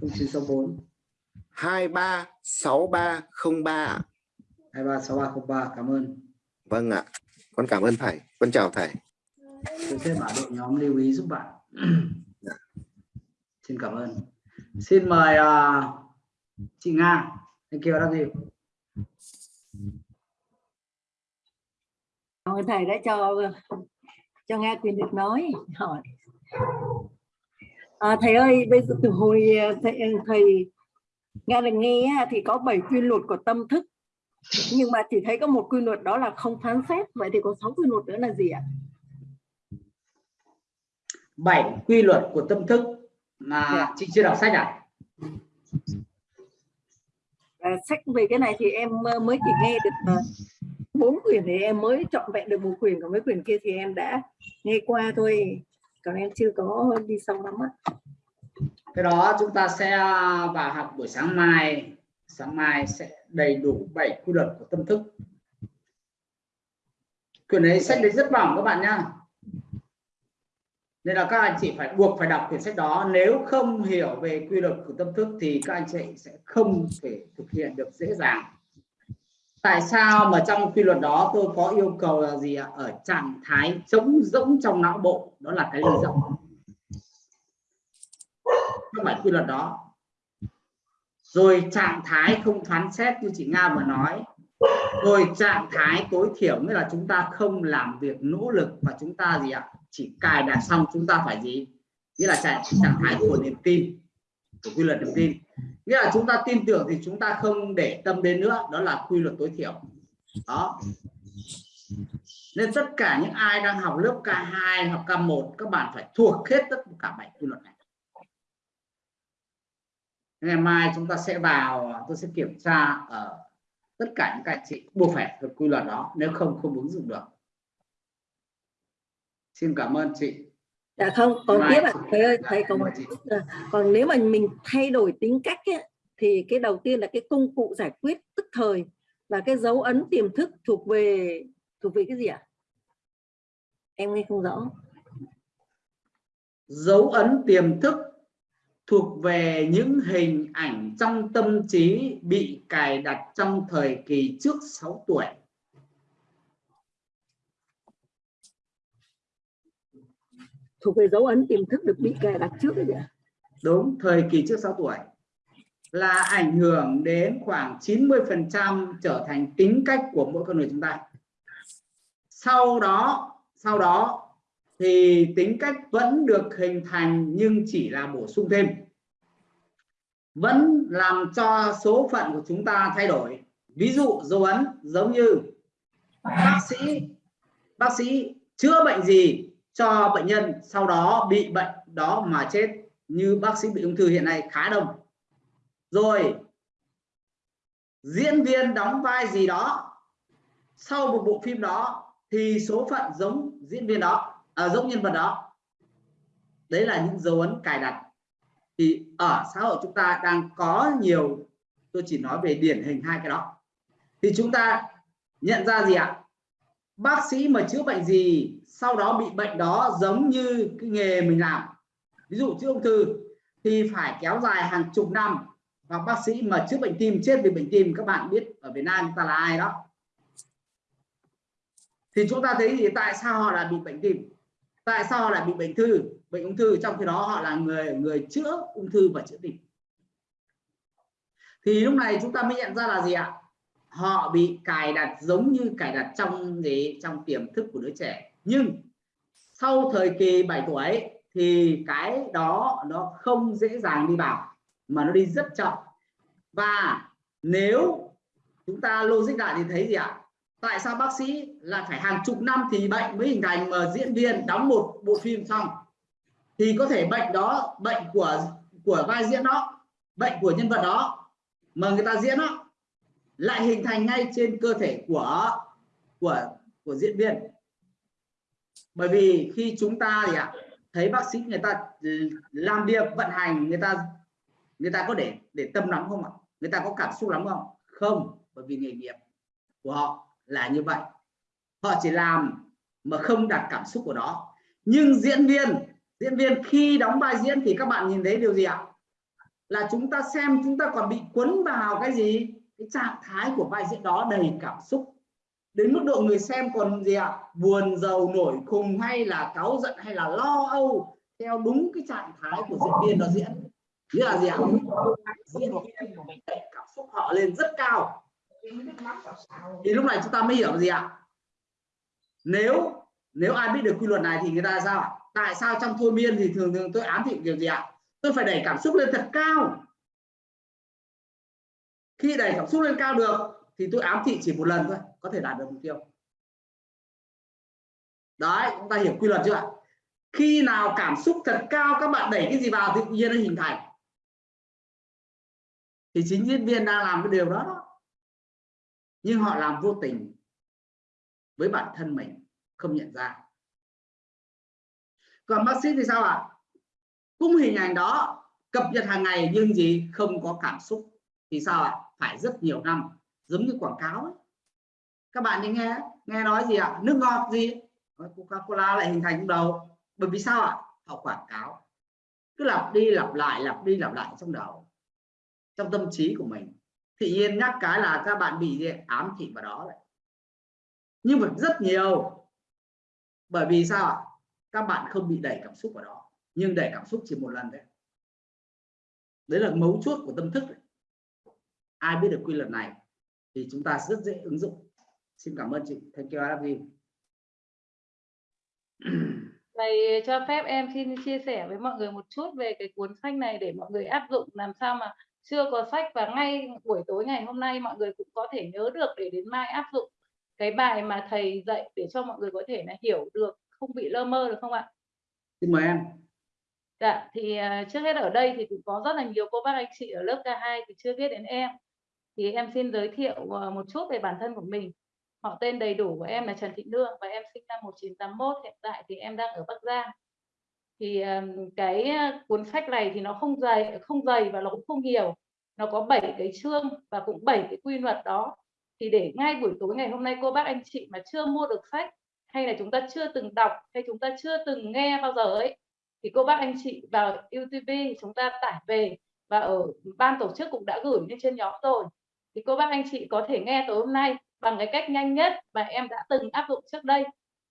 0964 236303 ạ. 236303 cảm ơn Vâng ạ. Con cảm ơn thầy. Con chào thầy. tôi sẽ bảo đội nhóm lưu ý giúp bạn Dạ. xin cảm ơn xin mời à, chị Nga love you Cảm ơn thầy đã cho cho Nga quyền được nói. Hỏi. À, thầy ơi bây giờ từ hồi thầy, thầy Nga được nghe thì có 7 quy luật của tâm thức. Nhưng mà chỉ thấy có một quy luật đó là không phán xét. Vậy thì có 6 quy luật nữa là gì ạ? Bảy quy luật của tâm thức mà Dạ. chị chưa đọc sách à? À, sách về cái này thì em ờ, mới chỉ nghe được ờ, bốn quyển thì em mới chọn vẹn được một quyển còn mấy quyển kia thì em đã nghe qua thôi. Còn em chưa có đi sâu lắm á. Cái đó chúng ta sẽ à, vào học buổi sáng mai. Sáng mai sẽ đầy đủ bảy quy luật của tâm thức. Quyển đấy sách đấy rất mỏng các bạn nhá. Nên là các anh chị phải buộc phải đọc quyển sách đó. Nếu không hiểu về quy luật của tâm thức thì các anh chị sẽ không thể thực hiện được dễ dàng tại sao mà trong quy luật đó tôi có yêu cầu là gì ạ? Ở trạng thái trống rỗng trong não bộ. Đó là cái ly rộng. Các bảy quy luật đó. Rồi trạng thái không phán xét như chị Nga vừa nói. Rồi trạng thái tối thiểu nghĩa là chúng ta không làm việc nỗ lực và chúng ta gì ạ? Chỉ cài đặt xong chúng ta phải gì? Nghĩa là trạng, trạng thái của niềm tin của quy luật niềm tin nghĩa là chúng ta tin tưởng thì chúng ta không để tâm đến nữa, đó là quy luật tối thiểu. Đó. Nên tất cả những ai đang học lớp K2 học K1 các bạn phải thuộc hết tất cả bảy quy luật này. Ngày mai chúng ta sẽ vào, tôi sẽ kiểm tra ở tất cả những các anh chị buộc phải thuộc quy luật đó, nếu không không ứng dụng được. Xin cảm ơn chị dạ không còn tiếp ạ. Chị- thầy ơi dạ, thầy còn là- còn nếu mà mình thay đổi tính cách ấy, thì cái đầu tiên là cái công cụ giải quyết tức thời và cái dấu ấn tiềm thức thuộc về thuộc về cái gì ạ? Em nghe không rõ. Dấu ấn tiềm thức thuộc về những hình ảnh trong tâm trí bị cài đặt trong thời kỳ trước 6 tuổi thuộc về dấu ấn tiềm thức được bị kẻ đặt trước đấy nhỉ? đúng, thời kỳ trước 6 tuổi. Là ảnh hưởng đến khoảng 90% trở thành tính cách của mỗi con người chúng ta. Sau đó sau đó thì tính cách vẫn được hình thành nhưng chỉ là bổ sung thêm. Vẫn làm cho số phận của chúng ta thay đổi. Ví dụ, dấu ấn giống như bác sĩ bác sĩ chữa bệnh gì cho bệnh nhân sau đó bị bệnh đó mà chết như bác sĩ bị ung thư hiện nay khá đông. Rồi diễn viên đóng vai gì đó sau một bộ phim đó thì số phận giống diễn viên đó à, giống nhân vật đó. Đấy là những dấu ấn cài đặt. Thì ở xã hội chúng ta đang có nhiều tôi chỉ nói về điển hình hai cái đó. Thì chúng ta nhận ra gì ạ? Bác sĩ mà chữa bệnh gì, sau đó bị bệnh đó giống như cái nghề mình làm. Ví dụ chữa ung thư, thì phải kéo dài hàng chục năm. Hoặc bác sĩ mà chữa bệnh tim, chết vì bệnh tim, các bạn biết ở Việt Nam chúng ta là ai đó. Thì chúng ta thấy thì tại sao họ lại bị bệnh tim? Tại sao họ lại bị bệnh thư? Bệnh ung thư trong khi đó họ là người người chữa ung thư và chữa tim. Thì lúc này chúng ta mới nhận ra là gì ạ? Họ bị cài đặt giống như cài đặt trong gì trong tiềm thức của đứa trẻ. Nhưng sau thời kỳ 7 tuổi thì cái đó nó không dễ dàng đi vào, mà nó đi rất chậm. Và nếu chúng ta logic lại thì thấy gì ạ? Tại sao bác sĩ là phải hàng chục năm thì bệnh mới hình thành mà diễn viên đóng một bộ phim xong? Thì có thể bệnh đó, bệnh của của vai diễn đó, bệnh của nhân vật đó mà người ta diễn đó lại hình thành ngay trên cơ thể của của của diễn viên. Bởi vì khi chúng ta thì ạ, thấy bác sĩ người ta ừ, làm việc, vận hành, người ta người ta có để để tâm lắm không ạ? Người ta có cảm xúc lắm không? Không, bởi vì nghề nghiệp của họ là như vậy. Họ chỉ làm mà không đặt cảm xúc của đó. Nhưng diễn viên diễn viên khi đóng vai diễn thì các bạn nhìn thấy điều gì ạ? Là chúng ta xem chúng ta còn bị cuốn vào cái gì? Cái trạng thái của vai diễn đó đầy cảm xúc. Đến mức độ người xem còn gì ạ? Buồn, giàu, nổi, khùng hay là cáu giận hay là lo âu theo đúng cái trạng thái của diễn viên đó diễn. Nghĩa là gì ạ? Diễn viên của mình đẩy cảm xúc họ lên rất cao. Thì lúc này chúng ta mới hiểu gì ạ? Nếu nếu ai biết được quy luật này thì người ta sao tại sao trong thôi miên thì thường thường tôi ám thị kiểu gì ạ? Tôi phải đẩy cảm xúc lên thật cao khi đẩy cảm xúc lên cao được, thì tôi ám thị chỉ một lần thôi, có thể đạt được mục tiêu. Đấy, chúng ta hiểu quy luật chưa ạ? Khi nào cảm xúc thật cao, các bạn đẩy cái gì vào thì tự nhiên nó hình thành. Thì chính diễn viên đang làm cái điều đó nhưng họ làm vô tình với bản thân mình, không nhận ra. Còn bác sĩ thì sao ạ? Cũng hình ảnh đó, cập nhật hàng ngày nhưng gì không có cảm xúc. Thì sao ạ? Phải rất nhiều năm, giống như quảng cáo ấy. các bạn đi nghe nghe nói gì ạ? Nước ngọt gì? Coca cola lại hình thành trong đầu. Bởi vì sao ạ? Họ quảng cáo. Cứ lặp đi lặp lại, lặp đi lặp lại trong đầu, trong tâm trí của mình. Thì yên nhắc cái là các bạn bị ám thị vào đó đấy. Nhưng mà rất nhiều. Bởi vì sao ạ? Các bạn không bị đẩy cảm xúc vào đó. Nhưng đẩy cảm xúc chỉ một lần đấy đấy là mấu chốt của tâm thức đấy ai biết được quy luật này thì chúng ta rất dễ ứng dụng xin cảm ơn chị thank you Arabi Thầy cho phép em xin chia sẻ với mọi người một chút về cái cuốn sách này để mọi người áp dụng làm sao mà chưa có sách và ngay buổi tối ngày hôm nay mọi người cũng có thể nhớ được để đến mai áp dụng cái bài mà thầy dạy để cho mọi người có thể là hiểu được không bị lơ mơ được không ạ? Xin mời em. Dạ thì uh, trước hết ở đây thì cũng có rất là nhiều cô bác anh chị ở lớp K2 thì chưa biết đến em thì em xin giới thiệu ờ, một chút về bản thân của mình. Họ tên đầy đủ của em là Trần Thị Nương và em sinh năm 1981 hiện tại thì em đang ở Bắc Giang. Thì cái ờ, cuốn sách này thì nó không dày không dày và nó cũng không nhiều. Nó có 7 cái chương và cũng 7 cái quy luật đó. Thì để ngay buổi tối ngày hôm nay cô bác anh chị mà chưa mua được sách hay là chúng ta chưa từng đọc hay chúng ta chưa từng nghe bao giờ ấy, thì cô bác anh chị vào YouTube chúng ta tải về và ở ban tổ chức cũng đã gửi lên trên nhóm rồi thì cô bác anh chị có thể nghe tối hôm nay bằng cái cách nhanh nhất mà em đã từng áp dụng trước đây.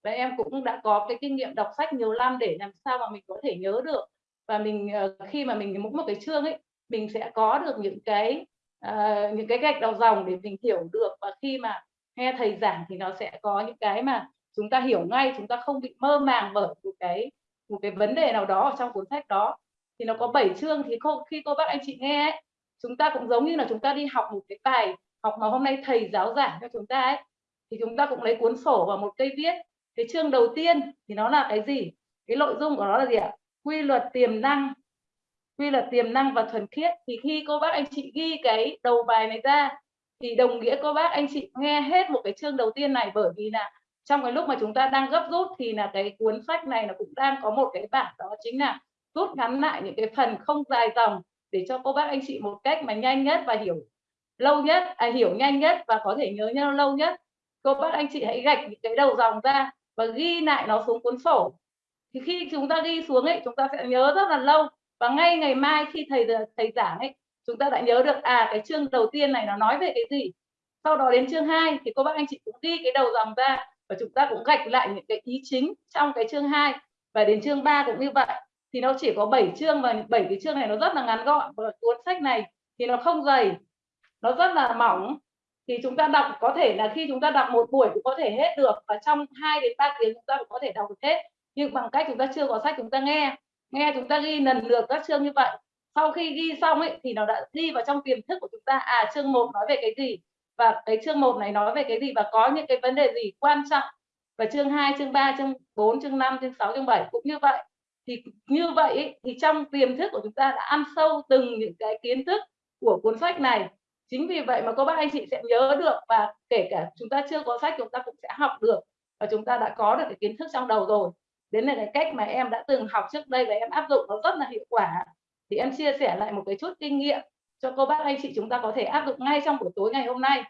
Và em cũng đã có cái kinh nghiệm đọc sách nhiều năm để làm sao mà mình có thể nhớ được. Và mình ờ, khi mà mình mỗi một cái chương ấy mình sẽ có được những cái uh, những cái gạch đầu dòng để mình hiểu được. Và khi mà nghe thầy giảng thì nó sẽ có những cái mà chúng ta hiểu ngay chúng ta không bị mơ màng bởi một cái một cái vấn đề nào đó ở trong cuốn sách đó. Thì nó có 7 chương thì khi cô bác anh chị nghe ấy, chúng ta cũng giống như là chúng ta đi học một cái bài học mà hôm nay thầy giáo giảng cho chúng ta ấy, thì chúng ta cũng lấy cuốn sổ và một cây viết. Cái chương đầu tiên thì nó là cái gì? Cái nội dung của nó là gì ạ? Quy luật tiềm năng. Quy luật tiềm năng và thuần khiết. Thì khi cô bác anh chị ghi cái đầu bài này ra, thì đồng nghĩa cô bác anh chị nghe hết một cái chương đầu tiên này. Bởi vì là trong cái lúc mà chúng ta đang gấp rút thì là cái cuốn sách này nó cũng đang có một cái bản đó chính là rút ngắn lại những cái phần không dài dòng để cho cô bác anh chị một cách mà nhanh nhất và hiểu lâu nhất à, hiểu nhanh nhất và có thể nhớ nhau lâu nhất. Cô bác anh chị hãy gạch những cái đầu dòng ra và ghi lại nó xuống cuốn sổ. Thì khi chúng ta ghi xuống ấy chúng ta sẽ nhớ rất là lâu. Và ngay ngày mai khi thầy thầy giảng ấy chúng ta đã nhớ được à cái chương đầu tiên này nó nói về cái gì. Sau đó đến chương 2 thì cô bác anh chị cũng ghi cái đầu dòng ra và chúng ta cũng gạch lại những cái ý chính trong cái chương 2 và đến chương 3 cũng như vậy thì nó chỉ có 7 chương và 7 cái chương này nó rất là ngắn gọn. Và cuốn sách này thì nó không dày nó rất là mỏng. Thì chúng ta đọc có thể là khi chúng ta đọc một buổi cũng có thể hết được và trong 2 đến 3 tiếng chúng ta cũng có thể đọc được hết. Nhưng bằng cách chúng ta chưa có sách chúng ta nghe nghe chúng ta ghi lần lượt các chương như vậy. Sau khi ghi xong ấy thì nó đã ghi vào trong tiềm thức của chúng ta. À chương 1 nói về cái gì? Và cái chương 1 này nói về cái gì? Và có những cái vấn đề gì quan trọng? Và chương 2, chương 3, chương 4, chương 5, chương 6, chương 7 cũng như vậy thì như vậy thì trong tiềm thức của chúng ta đã ăn sâu từng những cái kiến thức của cuốn sách này. Chính vì vậy mà các bác anh chị sẽ nhớ được và kể cả chúng ta chưa có sách chúng ta cũng sẽ học được và chúng ta đã có được cái kiến thức trong đầu rồi. Đến là cái cách mà em đã từng học trước đây và em áp dụng nó rất là hiệu quả. Thì em chia sẻ lại một cái chút kinh nghiệm cho cô bác anh chị chúng ta có thể áp dụng ngay trong buổi tối ngày hôm nay.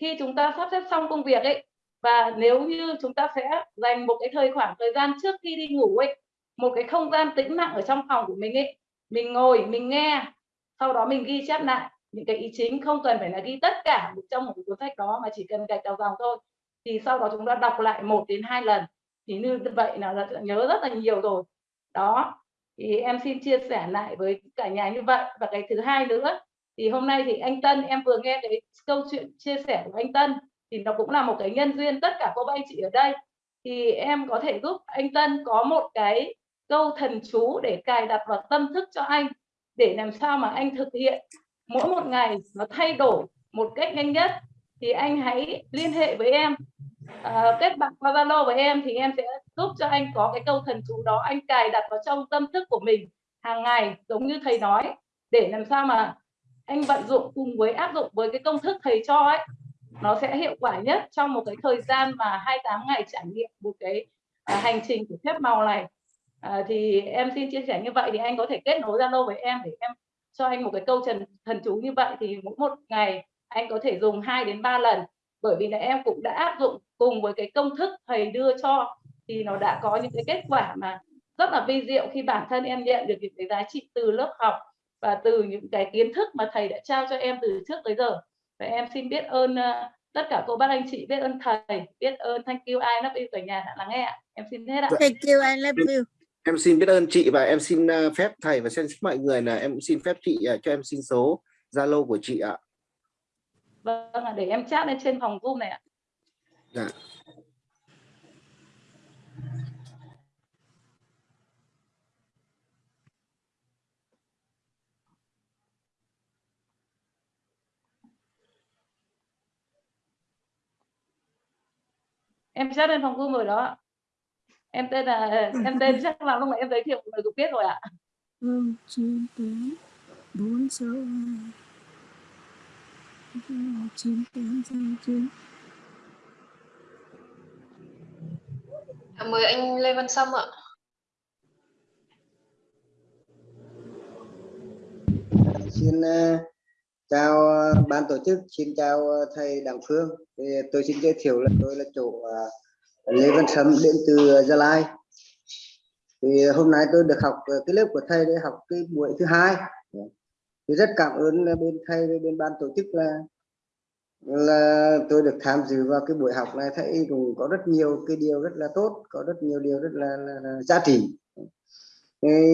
Khi chúng ta sắp xếp xong công việc ấy và nếu như chúng ta sẽ dành một cái thời khoảng thời gian trước khi đi ngủ ấy một cái không gian tĩnh lặng ở trong phòng của mình ấy, mình ngồi, mình nghe, sau đó mình ghi chép lại những cái ý chính, không cần phải là ghi tất cả trong một cuốn sách đó, mà chỉ cần gạch đầu dòng thôi. Thì sau đó chúng ta đọc lại một đến hai lần. Thì như vậy là nhớ rất là nhiều rồi. Đó, thì em xin chia sẻ lại với cả nhà như vậy. Và cái thứ hai nữa, thì hôm nay thì anh Tân, em vừa nghe cái câu chuyện chia sẻ của anh Tân, thì nó cũng là một cái nhân duyên tất cả cô bác anh chị ở đây. Thì em có thể giúp anh Tân có một cái câu thần chú để cài đặt vào tâm thức cho anh để làm sao mà anh thực hiện. Mỗi một ngày nó thay đổi một cách nhanh nhất thì anh hãy liên hệ với em. À, kết bạn qua Zalo với em thì em sẽ giúp cho anh có cái câu thần chú đó anh cài đặt vào trong tâm thức của mình hàng ngày giống như thầy nói để làm sao mà anh vận dụng cùng với áp dụng với cái công thức thầy cho ấy. Nó sẽ hiệu quả nhất trong một cái thời gian mà 28 ngày trải nghiệm một cái à, hành trình của phép màu này à, thì em xin chia sẻ như vậy thì anh có thể kết nối Zalo với em để em cho anh một cái câu trần thần chú như vậy. Thì mỗi một ngày anh có thể dùng 2 đến 3 lần. Bởi vì là em cũng đã áp dụng cùng với cái công thức thầy đưa cho. Thì nó đã có những cái kết quả mà rất là vi diệu khi bản thân em nhận được những cái giá trị từ lớp học và từ những cái kiến thức mà thầy đã trao cho em từ trước tới giờ. Và em xin biết ơn uh, tất cả cô bác anh chị biết ơn thầy biết ơn thank you I love you cả nhà đã lắng nghe ạ. Em xin hết ạ. Thank you, I love you em xin biết ơn chị và em xin ờ, phép thầy và xin mọi người là em cũng xin phép chị ờ, cho em xin số Zalo của chị ạ. vâng để em chat lên trên phòng zoom này ạ Dạ. em chat lên phòng zoom rồi đó ạ. Em tên là em tên chắc là lúc nãy em giới thiệu người cũng biết rồi ạ. Chín tám bốn sáu hai chín tám chín À, Mời anh Lê Văn Sâm ạ. xin ờ, chào ờ, ban tổ chức xin chào thầy Đặng Phương. Thì tôi xin giới thiệu là tôi là chủ Lê Văn Sâm đến từ Gia Lai. Thì hôm nay tôi được học cái lớp của thầy để học cái buổi thứ hai. Thì rất cảm ơn bên thầy bên ban tổ chức là là tôi được tham dự vào cái buổi học này. Thấy cũng có rất nhiều cái điều rất là tốt có rất nhiều điều rất là, là, là giá trị.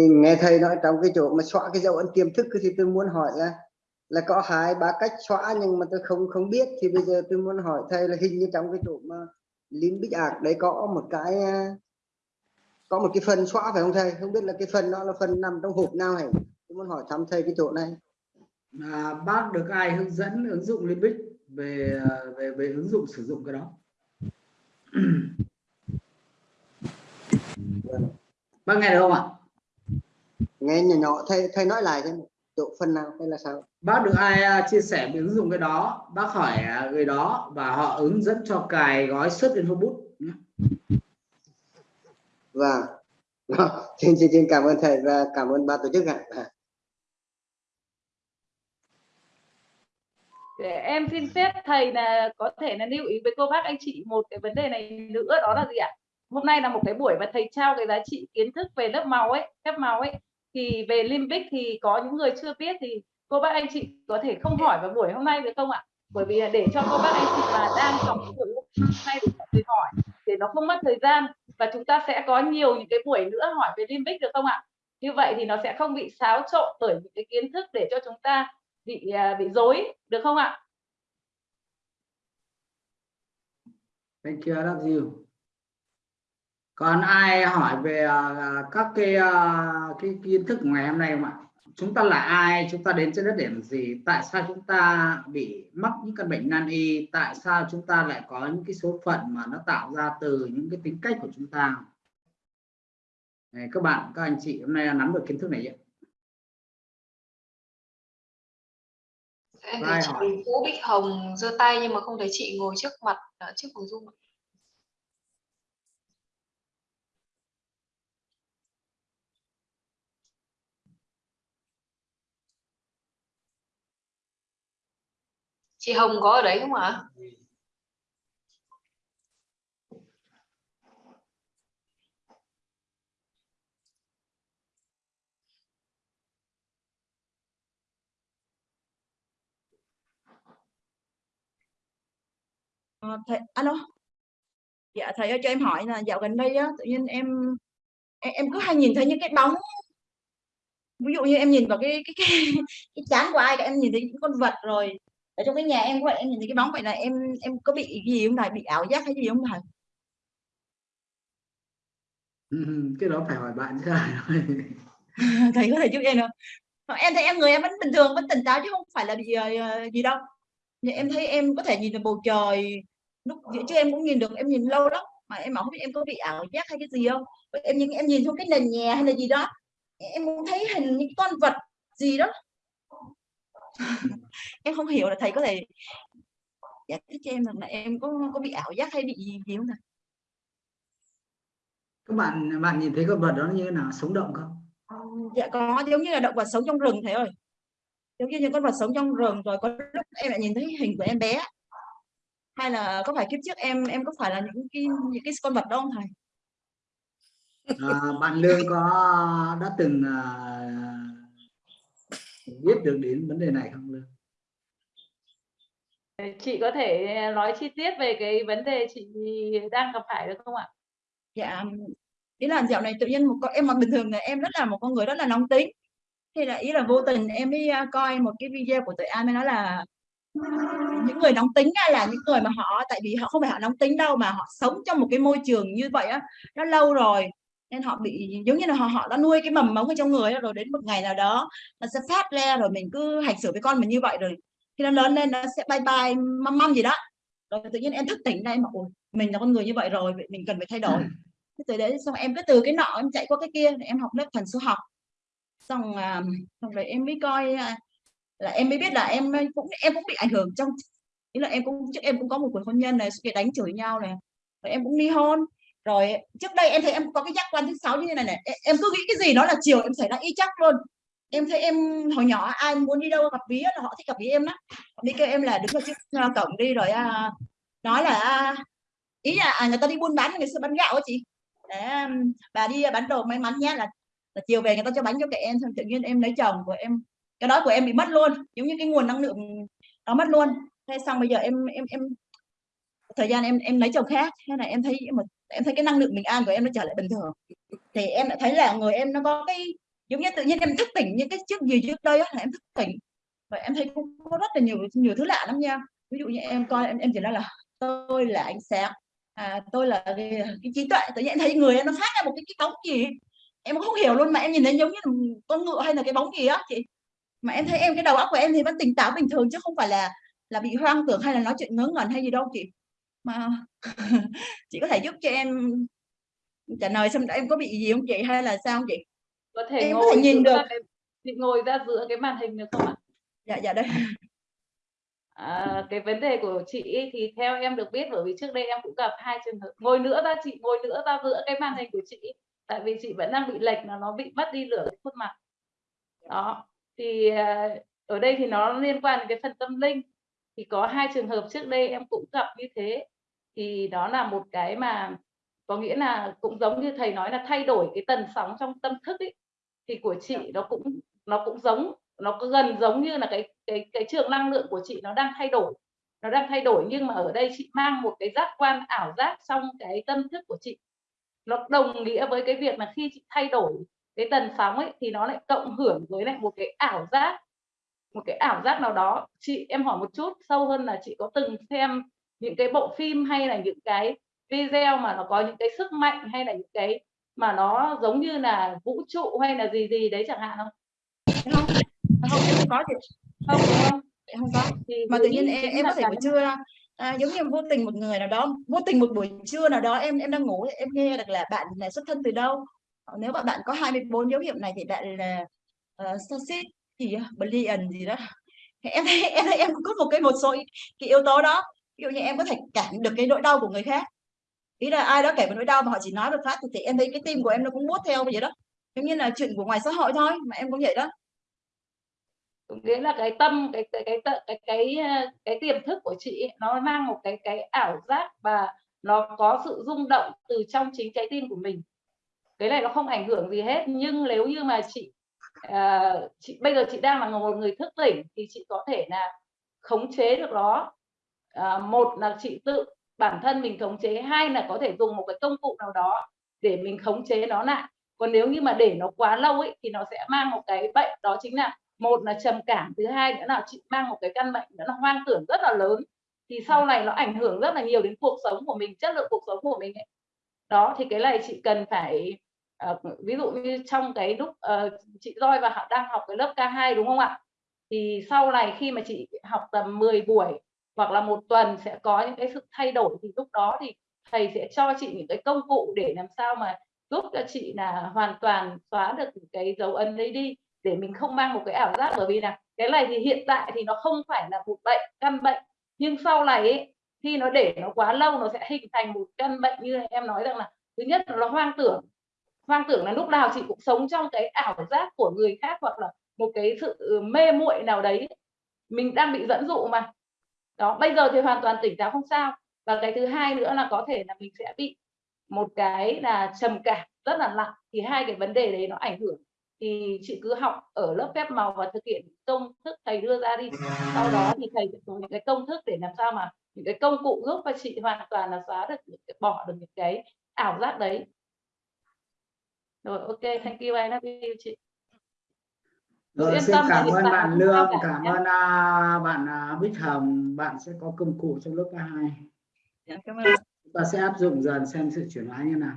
Nghe thầy nói trong cái chỗ mà xóa cái dấu ấn tiềm thức thì tôi muốn hỏi là là có hai ba cách xóa nhưng mà tôi không không biết. Thì bây giờ tôi muốn hỏi thầy là hình như trong cái chỗ mà Linh Bích Art đấy có một cái à, có một cái phần xóa phải không thầy? Không biết là cái phần đó là phần nằm trong hộp nào hay tôi muốn hỏi thăm thầy cái chỗ này. À, bác được ai hướng dẫn ứng dụng Limbic về à, về về ứng dụng sử dụng cái đó? Bác nghe được không ạ? Nghe nhỏ nhỏ thầy thầy nói lại xem chỗ phần nào hay là sao? Bác được ai à, chia sẻ về ứng dụng cái đó? Bác hỏi à, người đó và họ hướng dẫn cho cài gói xuất lên Facebook nhé. và xin, xin xin cảm ơn thầy và cảm ơn ban tổ chức ạ. À. để em xin phép thầy là có thể là lưu ý với cô bác anh chị một cái vấn đề này nữa đó là gì ạ? Hôm nay là một cái buổi mà thầy trao cái giá trị kiến thức về lớp màu ấy phép màu ấy thì về limbic thì có những người chưa biết thì cô bác anh chị có thể không hỏi vào buổi hôm nay được không ạ? Bởi vì để cho cô bác anh chị mà đang trong cái buổi hôm nay thì hỏi để nó không mất thời gian và chúng ta sẽ có nhiều những cái buổi nữa hỏi về limbic được không ạ? Như vậy thì nó sẽ không bị xáo trộn bởi những cái kiến thức để cho chúng ta bị à, bị dối được không ạ? Thank you, I love you. Còn ai hỏi về à, các cái à, cái kiến thức của ngày hôm nay không ạ? Chúng ta là ai? Chúng ta đến trên đất để làm gì? Tại sao chúng ta bị mắc những căn bệnh nan y? Tại sao chúng ta lại có những cái số phận mà nó tạo ra từ những cái tính cách của chúng ta? Các bạn, các anh chị hôm nay nắm được kiến thức này chưa? Em thấy chị hỏi? Vũ Bích Hồng giơ tay nhưng mà không thấy chị ngồi trước mặt ở trước phòng Zoom. Chị Hồng có ở đấy không ạ? Ờ, thầy alo? Dạ thầy ơi cho em hỏi là dạo gần đây á tự nhiên em em, em cứ hay nhìn thấy những cái bóng. Ví dụ như em nhìn vào cái cái cái, cái chán của ai cả em nhìn thấy những con vật rồi ở trong cái nhà em vậy em nhìn thấy cái bóng vậy là em em có bị gì không thầy? Bị ảo giác hay gì không thầy? Cái đó phải hỏi bạn chứ thầy có thể giúp em không em thấy em người em vẫn bình thường vẫn tỉnh táo chứ không phải là bị ờ, gì đâu. Nhưng em thấy em có thể nhìn được bầu trời lúc giữa trưa em cũng nhìn được em nhìn lâu lắm. Mà em không biết em có bị ảo giác hay cái gì không. Em nhìn em nhìn xuống cái nền nhà hay là gì đó em cũng thấy hình những con vật gì đó em không hiểu là thầy có thể giải thích cho em rằng là em có có bị ảo giác hay bị gì, gì không thầy các bạn bạn nhìn thấy con vật đó như thế nào? Sống động không? Dạ có giống như là động vật sống trong rừng thầy ơi. Giống như những con vật sống trong rừng rồi có lúc em lại nhìn thấy hình của em bé. Hay là có phải kiếp trước em em có phải là những cái những cái con vật đó không thầy? À, bạn lương có đã từng à, biết được đến vấn đề này không lương? Chị có thể nói chi tiết về cái vấn đề chị đang gặp phải được không ạ? Dạ ý là dạo này tự nhiên một con em mà bình thường là em rất là một con người rất là nóng tính. Thì là ý là vô tình em đi à, coi một cái video của tụi An mới nói là những người nóng tính là những người mà họ tại vì họ không phải họ nóng tính đâu mà họ sống trong một cái môi trường như vậy á nó lâu rồi nên họ bị giống như là họ họ đã nuôi cái mầm mống ở trong người rồi đến một ngày nào đó nó sẽ phát ra rồi mình cứ hành xử với con mình như vậy rồi khi nó lớn lên nó sẽ bye bye măm măm gì đó. Rồi tự nhiên em thức tỉnh đây mà ôi mình là con người như vậy rồi vậy mình cần phải thay đổi. Thế từ đấy xong em cứ từ cái nọ em chạy qua cái kia em học lớp thần số học. Xong à, xong rồi em mới coi à, là em mới biết là em cũng em cũng bị ảnh hưởng trong ý là em cũng trước em cũng có một cuộc hôn nhân này suốt ngày đánh chửi nhau này rồi em cũng ly hôn rồi trước đây em thấy em có cái giác quan thứ sáu như thế này này. Em, cứ nghĩ cái gì đó là chiều em xảy ra y chắc luôn. Em thấy em hồi nhỏ ai muốn đi đâu gặp bí là họ thích gặp bí em lắm. Đi kêu em là đứng ở trước cổng đi rồi à, nói là à, ý là à, người ta đi buôn bán người xưa bán gạo á chị. Để bà đi à, bán đồ may mắn nhé là, là chiều về người ta cho bánh cho kệ em xong tự nhiên em lấy chồng của em cái đó của em bị mất luôn giống như cái nguồn năng lượng nó mất luôn. Thế xong bây giờ em em em thời gian em em lấy chồng khác. Thế là em thấy một em thấy cái năng lượng bình an của em nó trở lại bình thường. Thì em lại thấy là người em nó có cái giống như tự nhiên em thức tỉnh như cái trước gì trước đây là em thức tỉnh. Và em thấy cũng có rất là nhiều nhiều thứ lạ lắm nha. Ví dụ như em coi em em chỉ nói là tôi là ánh sáng à, tôi là cái, cái trí tuệ. Tự nhiên em thấy người em nó phát ra một cái, cái bóng gì. Em không hiểu luôn mà em nhìn thấy giống như là con ngựa hay là cái bóng gì á. Chị mà em thấy em cái đầu óc của em thì vẫn tỉnh táo bình thường chứ không phải là là bị hoang tưởng hay là nói chuyện ngớ ngẩn hay gì đâu chị mà chị có thể giúp cho em trả lời xem em có bị gì không chị hay là sao không chị? Có thể Em có ngồi thể nhìn được. cái, chị ngồi ra giữa cái màn hình được không ạ? Dạ dạ đây. À, cái vấn đề của chị thì theo em được biết bởi vì trước đây em cũng gặp hai trường hợp. Ngồi nữa ra chị ngồi nữa ra giữa cái màn hình của chị tại vì chị vẫn đang bị lệch là nó bị mất đi lửa khuôn mặt. Đó thì à, ở đây thì nó liên quan đến cái phần tâm linh. Thì có hai trường hợp trước đây em cũng gặp như thế thì đó là một cái mà có nghĩa là cũng giống như thầy nói là thay đổi cái tần sóng trong tâm thức ấy thì của chị nó cũng nó cũng giống nó có gần giống như là cái cái cái trường năng lượng của chị nó đang thay đổi nó đang thay đổi nhưng mà ở đây chị mang một cái giác quan ảo giác trong cái tâm thức của chị. Nó đồng nghĩa với cái việc là khi chị thay đổi cái tần sóng ấy thì nó lại cộng hưởng với lại một cái ảo giác một cái ảo giác nào đó. Chị em hỏi một chút sâu hơn là chị có từng xem những cái bộ phim hay là những cái video mà nó có những cái sức mạnh hay là những cái mà nó giống như là vũ trụ hay là gì gì đấy chẳng hạn không? Không? Không có gì không không? Không có. Thì mà tự nhiên em, em có thể buổi trưa à, giống như vô tình một người nào đó vô tình một buổi trưa nào đó em em đang ngủ em nghe được là bạn là xuất thân từ đâu. Nếu mà bạn có 24 dấu hiệu này thì bạn là uh, sausage gì Brilliant gì đó. Thì em thấy em thấy em có một cái một số cái yếu tố đó ví dụ như em có thể cảm được cái nỗi đau của người khác. Ý là ai đó kể một nỗi đau mà họ chỉ nói một phát thì, thì em thấy cái tim của em nó cũng mút theo vậy đó. Giống như là chuyện của ngoài xã hội thôi mà em cũng vậy đó. Nghĩa là cái tâm cái cái cái cái cái cái, cái tiềm thức của chị ấy, nó mang một cái cái ảo giác và nó có sự rung động từ trong chính trái tim của mình. Cái này nó không ảnh hưởng gì hết nhưng nếu như mà chị à, chị bây giờ chị đang là một người thức tỉnh thì chị có thể là khống chế được nó à, một là chị tự bản thân mình khống chế hai là có thể dùng một cái công cụ nào đó để mình khống chế nó lại còn nếu như mà để nó quá lâu ấy thì nó sẽ mang một cái bệnh đó chính là một là trầm cảm thứ hai nữa là chị mang một cái căn bệnh đó là hoang tưởng rất là lớn thì sau này nó ảnh hưởng rất là nhiều đến cuộc sống của mình chất lượng cuộc sống của mình ấy. đó thì cái này chị cần phải uh, ví dụ như trong cái lúc uh, chị roi và họ đang học cái lớp K2 đúng không ạ thì sau này khi mà chị học tầm 10 buổi hoặc là một tuần sẽ có những cái sự thay đổi thì lúc đó thì thầy sẽ cho chị những cái công cụ để làm sao mà giúp cho chị là hoàn toàn xóa được cái dấu ấn đấy đi để mình không mang một cái ảo giác. Bởi vì là cái này thì hiện tại thì nó không phải là một bệnh căn bệnh nhưng sau này ấy, khi nó để nó quá lâu nó sẽ hình thành một căn bệnh như em nói rằng là thứ nhất là nó hoang tưởng. Hoang tưởng là lúc nào chị cũng sống trong cái ảo giác của người khác hoặc là một cái sự mê muội nào đấy. Mình đang bị dẫn dụ mà đó, bây giờ thì hoàn toàn tỉnh táo không sao. Và cái thứ hai nữa là có thể là mình sẽ bị một cái là trầm cảm rất là nặng. Thì hai cái vấn đề đấy nó ảnh hưởng. Thì chị cứ học ở lớp phép màu và thực hiện công thức thầy đưa ra đi. Sau đó thì thầy sẽ có những cái công thức để làm sao mà những cái công cụ giúp và chị hoàn toàn là xóa được những bỏ được những cái ảo giác đấy. Rồi, ok, thank you I love you, chị. Rồi, xin cảm ơn bạn Lương, cảm ơn à, bạn à, Bích Hồng, bạn sẽ có công cụ trong lớp K2. Dạ, cảm ơn Chúng ta sẽ áp dụng dần xem sự chuyển hóa như nào.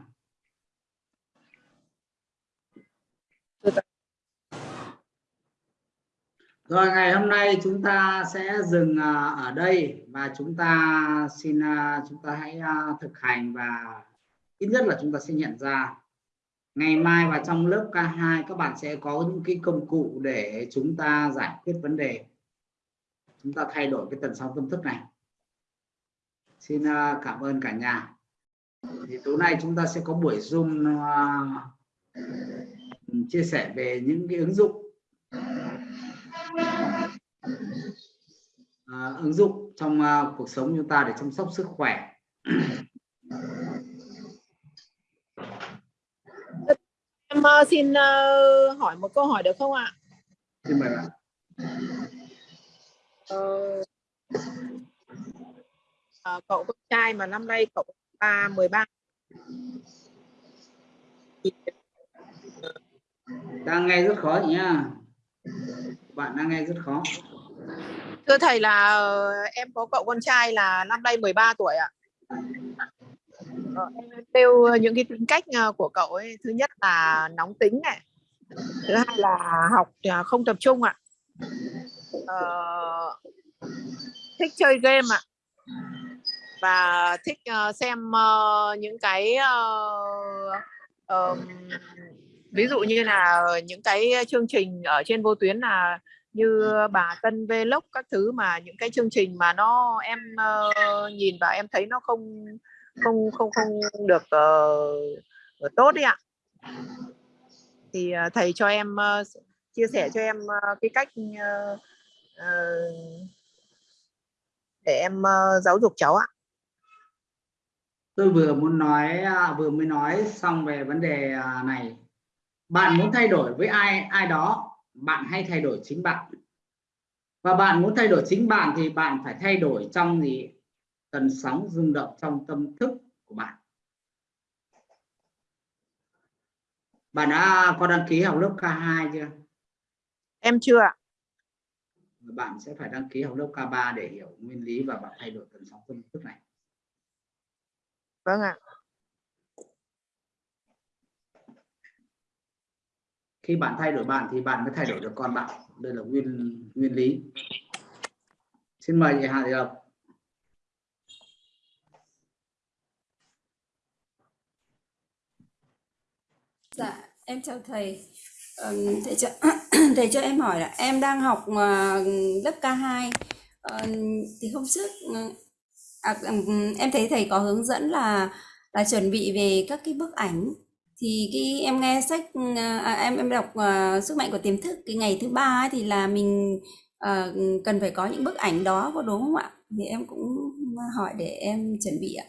Rồi ngày hôm nay chúng ta sẽ dừng à, ở đây và chúng ta xin chúng ta hãy thực hành và ít nhất là chúng ta sẽ nhận ra ngày mai và trong lớp K2 các bạn sẽ có những cái công cụ để chúng ta giải quyết vấn đề. Chúng ta thay đổi cái tần sóng tâm thức này. Xin à, cảm ơn cả nhà. Thì tối nay chúng ta sẽ có buổi zoom à, chia sẻ về những cái ứng dụng. À, ứng dụng trong cuộc sống chúng ta để chăm sóc sức khỏe. Em ờ, xin ờ, hỏi một câu hỏi được không ạ? xin mời bạn Ờ, ờ, cậu con trai mà năm nay cậu ba 13 thì đang nghe rất khó nhá bạn đang nghe rất khó thưa thầy là em có cậu con trai là năm nay 13 tuổi ạ. Ờ, nêu ờ, những cái tính cách ờ, của cậu ấy thứ nhất là nóng tính này thứ hai là học không tập trung ạ. Ờ, thích chơi game ạ. Và thích xem những cái uh, um, ví dụ như là những cái chương trình ở trên vô tuyến là như bà Tân Vlog các thứ mà những cái chương trình mà nó em uh, nhìn và em thấy nó không không không không được uh, tốt đấy ạ. Thì uh, thầy cho em uh, chia sẻ cho em uh, cái cách uh, uh, để em uh, giáo dục cháu ạ. Tôi vừa muốn nói uh, vừa mới nói xong về vấn đề uh, này. Bạn muốn thay đổi với ai ai đó bạn hay thay đổi chính bạn. Và bạn muốn thay đổi chính bạn thì bạn phải thay đổi trong gì? Tần sóng rung động trong tâm thức của bạn. Bạn đã có đăng ký học lớp K2 chưa? Em chưa ạ. bạn sẽ phải đăng ký học lớp K3 để hiểu nguyên lý và bạn thay đổi tần sóng tâm thức này. Vâng ạ. khi bạn thay đổi bạn thì bạn mới thay đổi được con bạn. Đây là nguyên nguyên lý. Xin mời chị Hà Thị Lộc Dạ, em chào thầy. Um, thầy cho thầy cho em hỏi là em đang học ờ, lớp K2 Ờ, thì hôm trước ờ, à, um, em thấy thầy có hướng dẫn là là chuẩn bị về các cái bức ảnh thì cái em nghe sách ờ, à, em em đọc ờ, sức mạnh của tiềm thức cái ngày thứ ba ấy, thì là mình ờ, cần phải có những bức ảnh đó có đúng không ạ? Thì em cũng hỏi để em chuẩn bị ạ.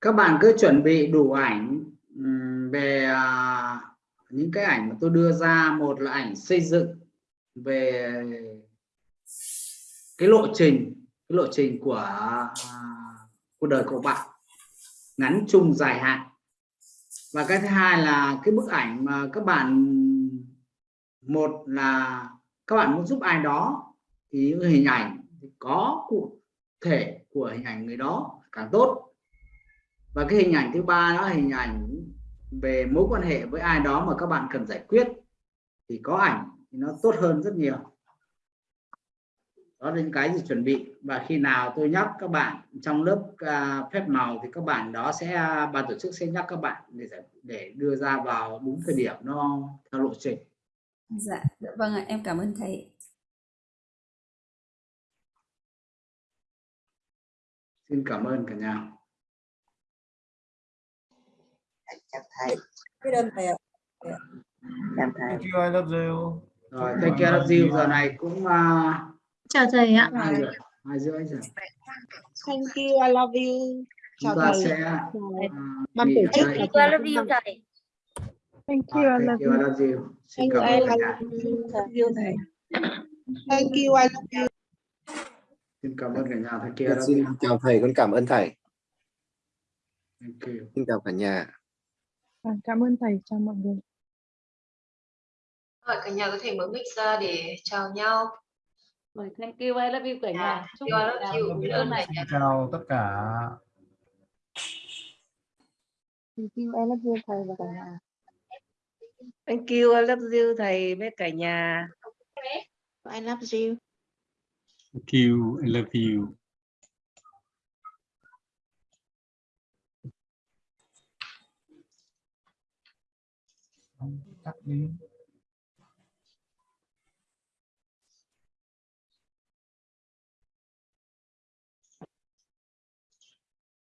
các bạn cứ chuẩn bị đủ ảnh về à, những cái ảnh mà tôi đưa ra, một là ảnh xây dựng về cái lộ trình, cái lộ trình của à, cuộc đời của bạn ngắn, chung, dài hạn. Và cái thứ hai là cái bức ảnh mà các bạn, một là các bạn muốn giúp ai đó thì những hình ảnh có cụ thể của hình ảnh người đó càng tốt. Và cái hình ảnh thứ ba đó là hình ảnh về mối quan hệ với ai đó mà các bạn cần giải quyết thì có ảnh thì nó tốt hơn rất nhiều. Đó là những cái gì chuẩn bị. Và khi nào tôi nhắc các bạn trong lớp à, phép màu thì các bạn đó sẽ à, ban tổ chức sẽ nhắc các bạn để để đưa ra vào đúng thời điểm nó theo lộ trình. Dạ, dạ vâng ạ, em cảm ơn thầy. xin cảm ơn cả nhà biết ơn thầy ạ Em thầy. Thank you, I love you. rồi thank you I love you giờ này cũng à, chào thầy ạ hai giờ hai rưỡi giờ Thank you, I love you. chúng Chào ta thầy. sẽ Ban nghỉ tổ chức đây. là I love you thầy. thank À, thank you I love you xin cảm ơn yêu thầy Thank you, I love you. xin cảm ơn cả nhà thank you I love Xin you chào thầy, con cảm ơn thầy. thank you Xin chào cả nhà. Cảm ơn thầy chào mọi người Hỏi cả nhà có thể mở mic ra để chào nhau. Rồi, thank you, I love you cả nhà. Chúc I love cả nhà you. bữa ơn này. Chào tất cả. thank you I love you thầy và cả nhà Thank you, I love you thầy với cả nhà. I love you Thank you. I love you. Các đi.